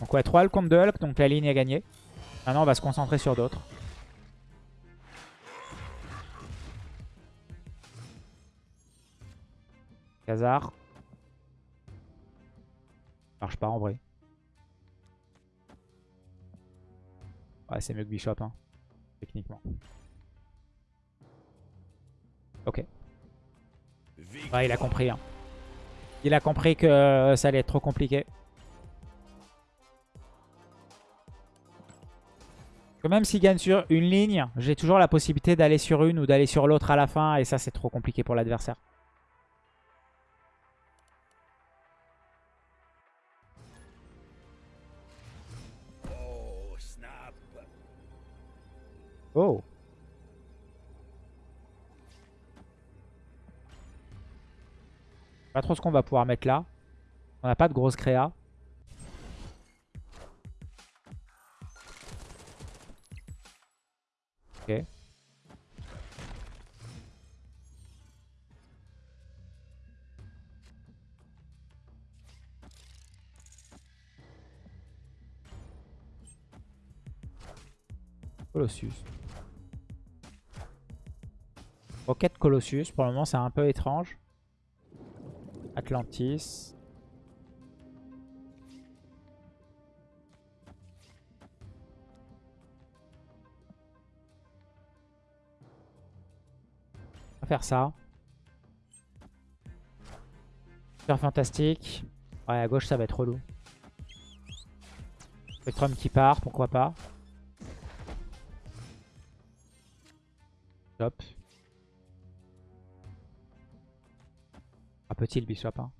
Donc ouais, 3 Hulk contre 2 Hulk, donc la ligne est gagnée. Maintenant, on va se concentrer sur d'autres. Khazar. Marche pas en vrai. Ouais, c'est mieux que Bishop, hein, techniquement. Ok. Ouais, il a compris. Hein. Il a compris que euh, ça allait être trop compliqué. Que même s'il gagne sur une ligne, j'ai toujours la possibilité d'aller sur une ou d'aller sur l'autre à la fin. Et ça, c'est trop compliqué pour l'adversaire. Oh Pas trop ce qu'on va pouvoir mettre là. On n'a pas de grosse créa. Ok. Colossus. Rocket Colossus, pour le moment c'est un peu étrange. Atlantis. On va faire ça. Super fantastique. Ouais, à gauche ça va être relou. Spectrum qui part, pourquoi pas. Top. Petit le bishop. Hein?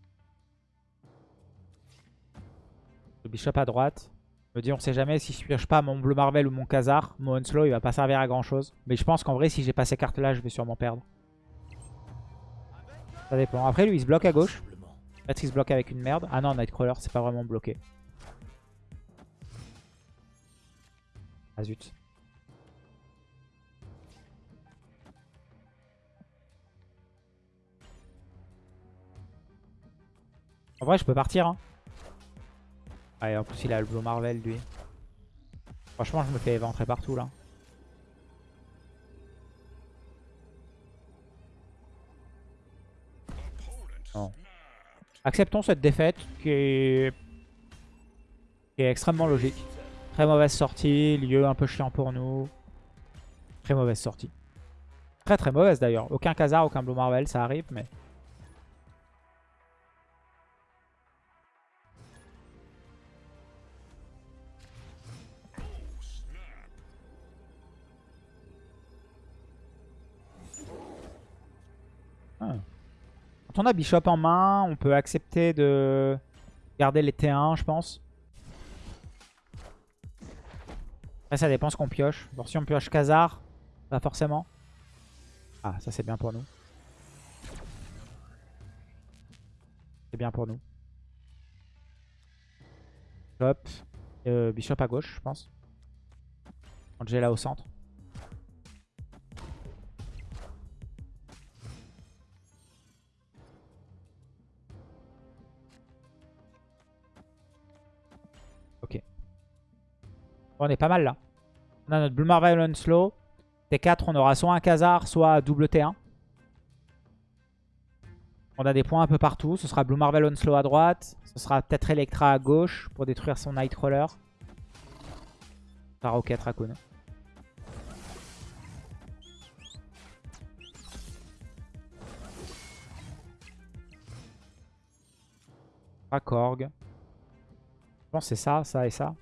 Le bishop à droite. Je me dis on sait jamais si je pioche pas mon bleu Marvel ou mon Khazar. Mon Onslow il va pas servir à grand chose. Mais je pense qu'en vrai si j'ai pas ces cartes là je vais sûrement perdre. Ça dépend. Après lui il se bloque à gauche. Peut-être qu'il se bloque avec une merde. Ah non Nightcrawler c'est pas vraiment bloqué. Ah zut. En vrai, je peux partir. Hein. Ouais, en plus, il a le Blue Marvel, lui. Franchement, je me fais éventrer partout, là. Acceptons cette défaite qui est... qui est extrêmement logique. Très mauvaise sortie, lieu un peu chiant pour nous. Très mauvaise sortie. Très très mauvaise d'ailleurs. Aucun Khazar, aucun Blue Marvel, ça arrive, mais... Quand on a Bishop en main, on peut accepter de garder les T1, je pense. Après, ça dépend ce qu'on pioche. Bon, si on pioche Khazar, pas forcément. Ah, ça c'est bien pour nous. C'est bien pour nous. Hop. Euh, Bishop à gauche, je pense. Angela au centre. On est pas mal là. On a notre Blue Marvel Unslow. T4, on aura soit un Khazar, soit double T1. On a des points un peu partout. Ce sera Blue Marvel Onslow à droite. Ce sera peut-être Electra à gauche pour détruire son Nightcrawler. Par Rocket Raccoon. Korg. Je pense que c'est ça, ça et ça.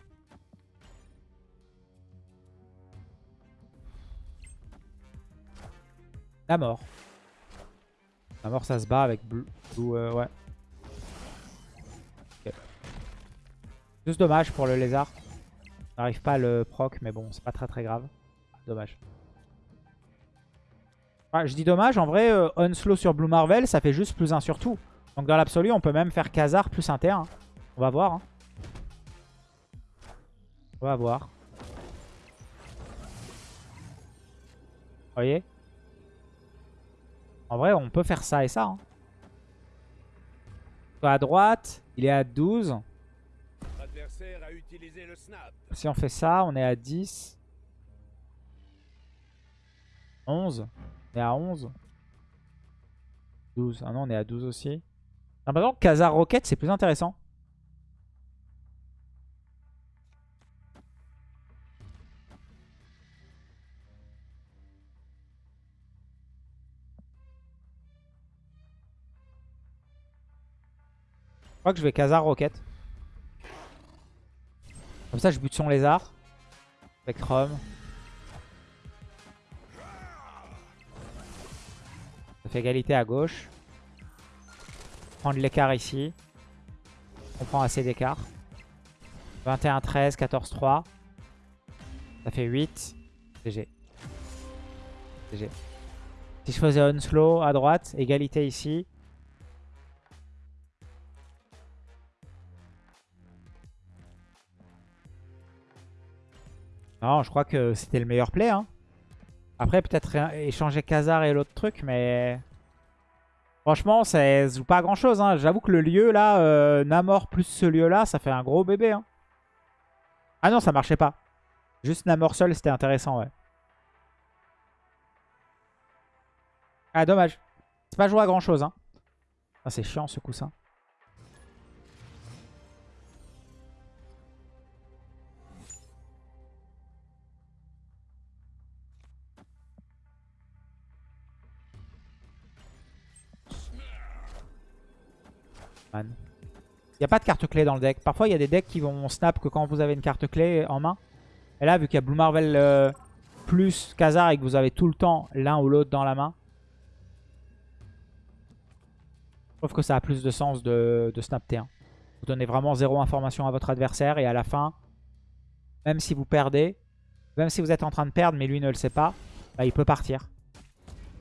La mort. La mort, ça se bat avec Blue. Blue, euh, ouais. Ok. Juste dommage pour le lézard. On n'arrive pas à le proc, mais bon, c'est pas très très grave. Dommage. Ouais, je dis dommage, en vrai, euh, Unslow sur Blue Marvel, ça fait juste plus 1 sur tout. Donc dans l'absolu, on peut même faire Khazar plus un T1. On va voir. Hein. On va voir. Vous voyez? En vrai, on peut faire ça et ça. Hein. À droite, il est à 12. L'adversaire a utilisé le snap. Si on fait ça, on est à 10. 11. On est à 11. 12. Ah non, on est à 12 aussi. J'ai l'impression que Khazar Rocket, c'est plus intéressant. Crois que je vais Khazar Rocket. Comme ça, je bute son lézard. Spectrum. Ça fait égalité à gauche. Prendre l'écart ici. On prend assez d'écart. 21-13, 14-3. Ça fait 8. GG. GG. Si je faisais Unslow à droite, égalité ici. Non, je crois que c'était le meilleur play. Hein. Après, peut-être échanger Khazar et l'autre truc, mais... Franchement, ça joue pas grand-chose. Hein. J'avoue que le lieu, là, euh, Namor plus ce lieu-là, ça fait un gros bébé. Hein. Ah non, ça marchait pas. Juste Namor seul, c'était intéressant, ouais. Ah, dommage. C'est pas joué à grand-chose. Ah, c'est chiant, ce coussin. N'y a pas de carte clé dans le deck. Parfois, il y a des decks qui vont snap que quand vous avez une carte clé en main. Et là, vu qu'il y a Blue Marvel euh, plus Khazar et que vous avez tout le temps l'un ou l'autre dans la main. Je trouve que ça a plus de sens de, snap T1. Vous donnez vraiment zéro information à votre adversaire et à la fin, même si vous perdez, même si vous êtes en train de perdre mais lui ne le sait pas, bah, il peut partir.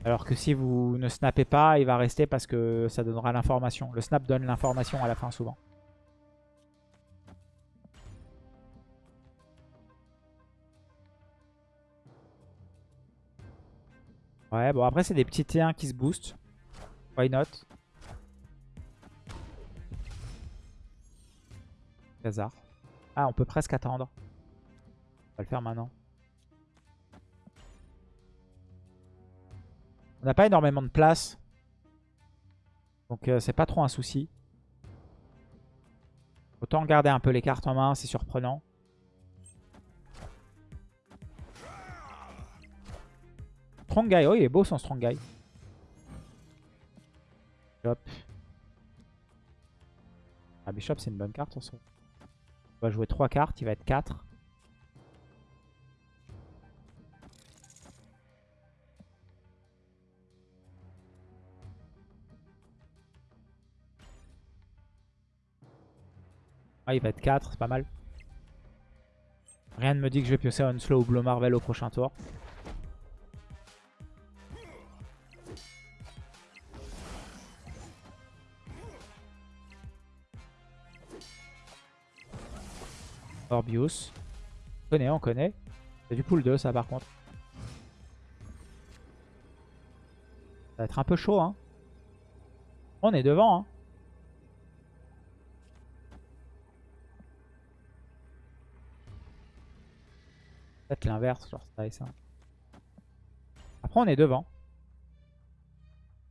Alors que si vous ne snappez pas, il va rester parce que ça donnera l'information. Le snap donne l'information à la fin souvent. Ouais, bon après c'est des petits T1 qui se boostent. Why not? Hasard. Ah, on peut presque attendre. On va le faire maintenant. On n'a pas énormément de place. Donc euh, c'est pas trop un souci. Autant garder un peu les cartes en main, c'est surprenant. Strong Guy, oh il est beau son Strong Guy. Ah, Bishop c'est une bonne carte. On va jouer 3 cartes, il va être 4. Ah, il va être 4, c'est pas mal. Rien ne me dit que je vais piocher Onslow ou Blue Marvel au prochain tour. Orbius. On connaît, on connaît. C'est du pool 2 ça par contre. Ça va être un peu chaud hein. On est devant hein. L'inverse, genre ça et ça. Après on est devant.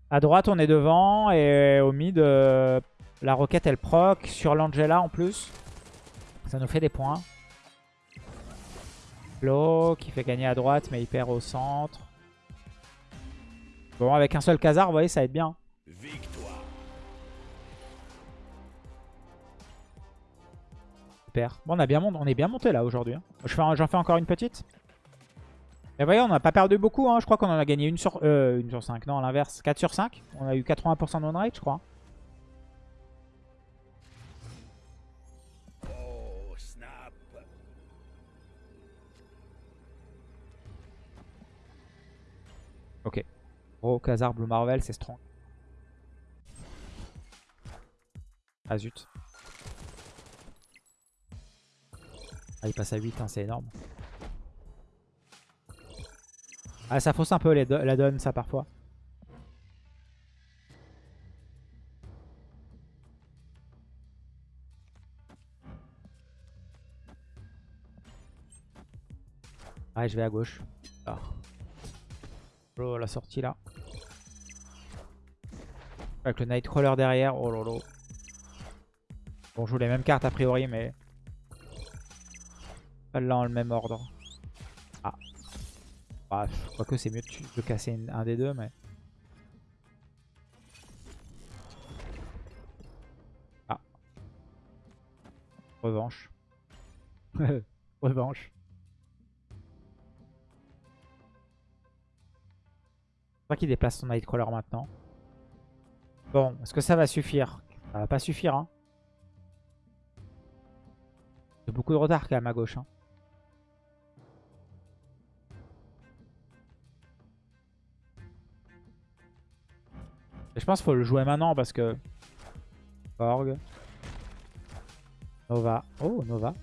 À droite on est devant et au mid euh, la roquette elle proc sur l'Angela en plus. Ça nous fait des points. Flo qui fait gagner à droite mais il perd au centre. Bon avec un seul Khazar vous voyez ça va être bien. Victoire. Super. Bon on, a bien monté, on est bien monté là aujourd'hui. hein. Fais J'en fais encore une petite. Et vous voyez on n'a pas perdu beaucoup. Hein. Je crois qu'on en a gagné une sur, euh, une sur 5. Non à l'inverse 4 sur 5. On a eu 80% de win rate je crois. Oh, snap. Ok. Gros Khazar Blue Marvel c'est strong. Ah zut. Ah il passe à 8 hein, c'est énorme. Ah ça fausse un peu la donne ça parfois. Ouais je vais à gauche. Ah. Oh la sortie là. Avec le Nightcrawler derrière. Oh lolo. Bon, joue les mêmes cartes a priori, mais. Pas là en le même ordre. Ah. Bah, je crois que c'est mieux de, casser un des deux, mais. Ah. Revanche. Revanche. Je crois qu'il déplace son Nightcrawler maintenant. Bon, est-ce que ça va suffire? Ça va pas suffire, hein. A beaucoup de retard quand même à gauche. Hein. Je pense qu'il faut le jouer maintenant parce que... Org. Nova. Oh, Nova.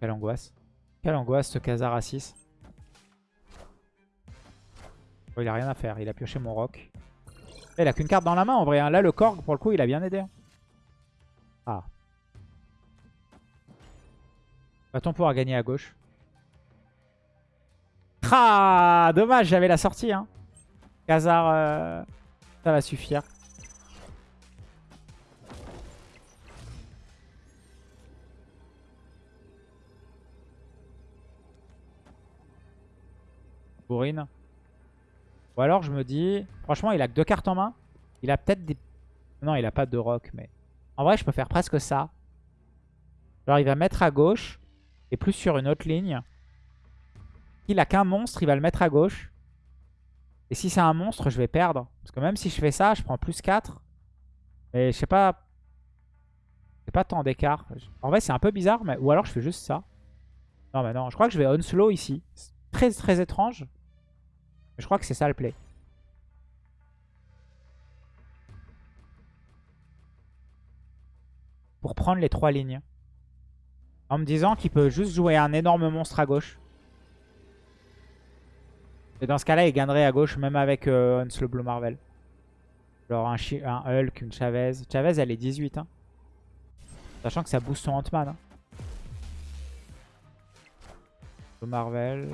Quelle angoisse. Quelle angoisse ce Khazar à 6. Oh, il a rien à faire, il a pioché mon rock. Eh, Il a qu'une carte dans la main en vrai. hein. Là le Korg pour le coup il a bien aidé. hein. Ah. Va-t-on pouvoir gagner à gauche? Ah Dommage j'avais la sortie hein. Khazar euh, ça va suffire. Bourrine. Ou alors je me dis, franchement il a que deux cartes en main. Il a peut-être des... Non il a pas de rock mais... En vrai je peux faire presque ça. Alors il va mettre à gauche. Et plus sur une autre ligne. S'il a qu'un monstre il va le mettre à gauche. Et si c'est un monstre je vais perdre. Parce que même si je fais ça je prends plus 4. Mais je sais pas... C'est pas tant d'écart. En vrai c'est un peu bizarre mais... Ou alors je fais juste ça. Non mais non je crois que je vais unslow ici. Très très étrange. Je crois que c'est ça le play. Pour prendre les trois lignes. En me disant qu'il peut juste jouer un énorme monstre à gauche. Et dans ce cas-là, il gagnerait à gauche même avec euh, Onslow Blue Marvel. Genre un, un Hulk, une Chavez. Chavez, elle est 18. Hein. Sachant que ça booste son Ant-Man. Hein. Marvel.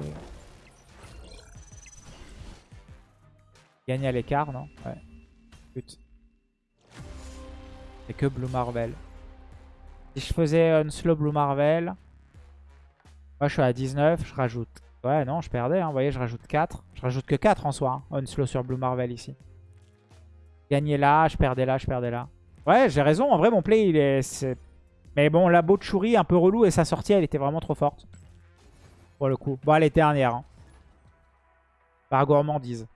Gagne à l'écart, non? Ouais. Pute. C'est que Blue Marvel. Si je faisais Unslow Blue Marvel, moi je suis à 19, je rajoute... Ouais, non, je perdais, hein. vous voyez, je rajoute 4. Je rajoute que 4 en soi, hein. Unslow sur Blue Marvel ici. Gagner là, je perdais là, je perdais là. Ouais, j'ai raison, en vrai mon play, il est... Mais bon, la Botchuri, un peu relou, et sa sortie, elle était vraiment trop forte. Pour le coup. Bon, elle est dernière. Hein. Par gourmandise.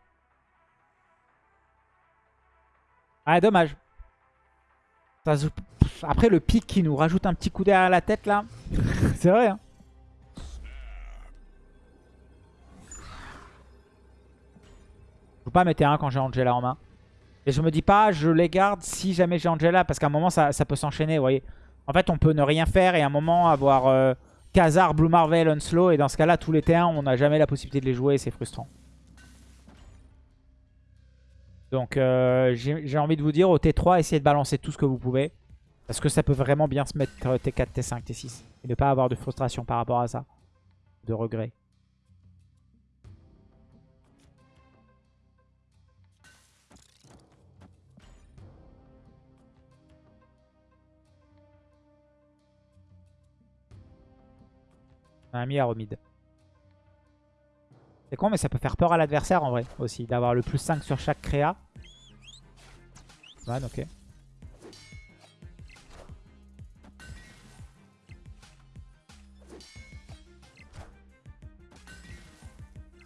Ah, dommage. Après, le pic qui nous rajoute un petit coup derrière la tête, là. C'est vrai, hein. Je peux pas mettre un quand j'ai Angela en main. Et je me dis pas, je les garde si jamais j'ai Angela, parce qu'à un moment, ça, peut s'enchaîner, vous voyez. En fait, on peut ne rien faire et à un moment avoir euh, Blue Marvel, Unslow. Et dans ce cas-là, tous les T1, on n'a jamais la possibilité de les jouer et c'est frustrant. Donc, euh, j'ai envie de vous dire, au T3, essayez de balancer tout ce que vous pouvez. Parce que ça peut vraiment bien se mettre T4, T5, T6. Et ne pas avoir de frustration par rapport à ça. De regret. On a mis à remide. C'est con, mais ça peut faire peur à l'adversaire en vrai aussi. D'avoir le plus 5 sur chaque créa. Ok.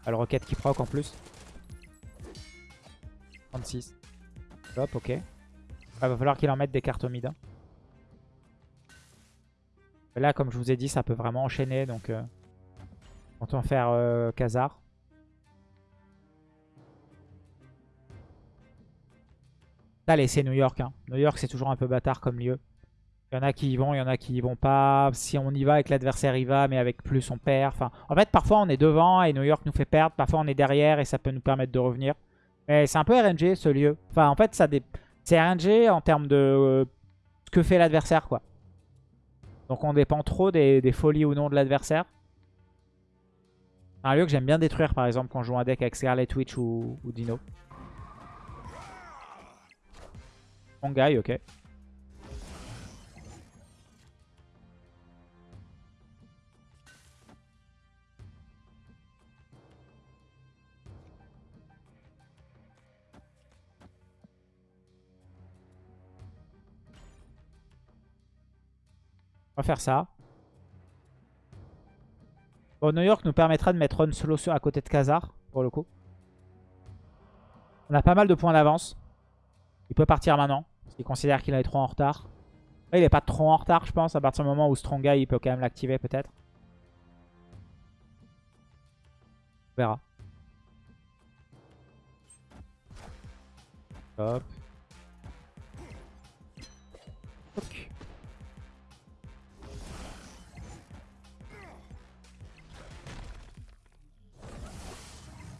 Ah, le roquette qui proc en plus. 36. Hop, ok. Il va falloir qu'il en mette des cartes au mid. Hein. Là, comme je vous ai dit, ça peut vraiment enchaîner. Donc, on faire euh, Allez, c'est New York. Hein. New York, c'est toujours un peu bâtard comme lieu. Il y en a qui y vont, il y en a qui y vont pas. Si on y va avec l'adversaire, il va, mais avec plus, on perd. En fait, parfois, on est devant et New York nous fait perdre. Parfois, on est derrière et ça peut nous permettre de revenir. Mais c'est un peu RNG, ce lieu. Enfin, en fait, c'est RNG en termes de euh, ce que fait l'adversaire, quoi. Donc, on dépend trop des, folies ou non de l'adversaire. Un lieu que j'aime bien détruire, par exemple, quand je joue un deck avec Scarlet Witch ou Dino. Bon guy, ok. On va faire ça. Bon, New York nous permettra de mettre solo à côté de Khazar, pour le coup. On a pas mal de points d'avance. Il peut partir maintenant. Parce qu'il considère qu'il est trop en retard. il est pas trop en retard, je pense. À partir du moment où Stronga, il peut quand même l'activer, peut-être. On verra. Hop. Ok.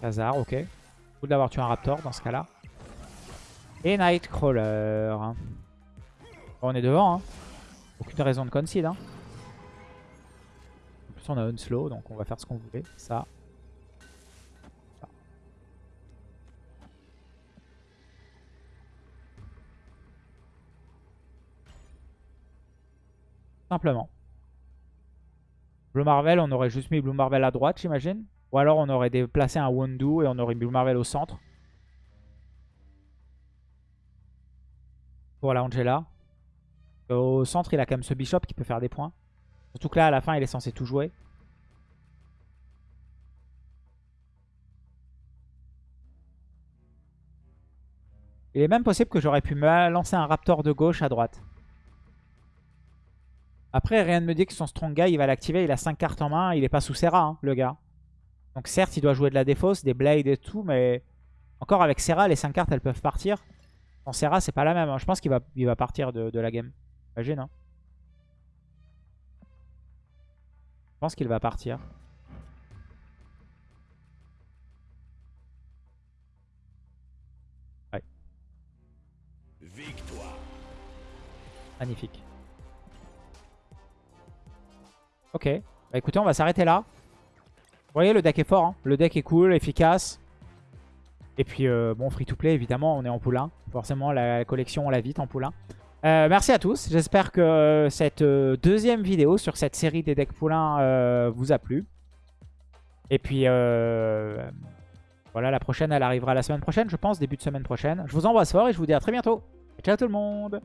Khazar, ok. Cool d'avoir tué un Raptor dans ce cas-là. Et Nightcrawler. on est devant. Hein. Aucune raison de concede. Hein. En plus, on a un slow, donc on va faire ce qu'on voulait. Ça. Simplement. Blue Marvel, on aurait juste mis Blue Marvel à droite, j'imagine. Ou alors on aurait déplacé un Wondu et on aurait mis Blue Marvel au centre. Pour la Angela. Au centre, il a quand même ce Bishop qui peut faire des points. Surtout que là, à la fin, il est censé tout jouer. Il est même possible que j'aurais pu me lancer un Raptor de gauche à droite. Après, rien ne me dit que son Strong Guy, il va l'activer. Il a 5 cartes en main. Il est pas sous Serra, hein, le gars. Donc certes, il doit jouer de la défausse, des blades et tout. Mais encore avec Serra, les 5 cartes, elles peuvent partir. Serra, c'est pas la même. Hein. Je pense qu'il va, il va partir de, la game. Imagine, hein. Je pense qu'il va partir. Ouais. Victoire. Magnifique. Ok. Bah écoutez, on va s'arrêter là. Vous voyez, le deck est fort. Hein. Le deck est cool, efficace. Et puis, euh, bon, free to play, évidemment, on est en 1. Forcément, la collection, on la vite en 1. Euh, merci à tous. J'espère que euh, cette deuxième vidéo sur cette série des decks 1 vous a plu. Et puis, voilà, la prochaine, elle arrivera la semaine prochaine, je pense, début de semaine prochaine. Je vous embrasse fort et je vous dis à très bientôt. Ciao tout le monde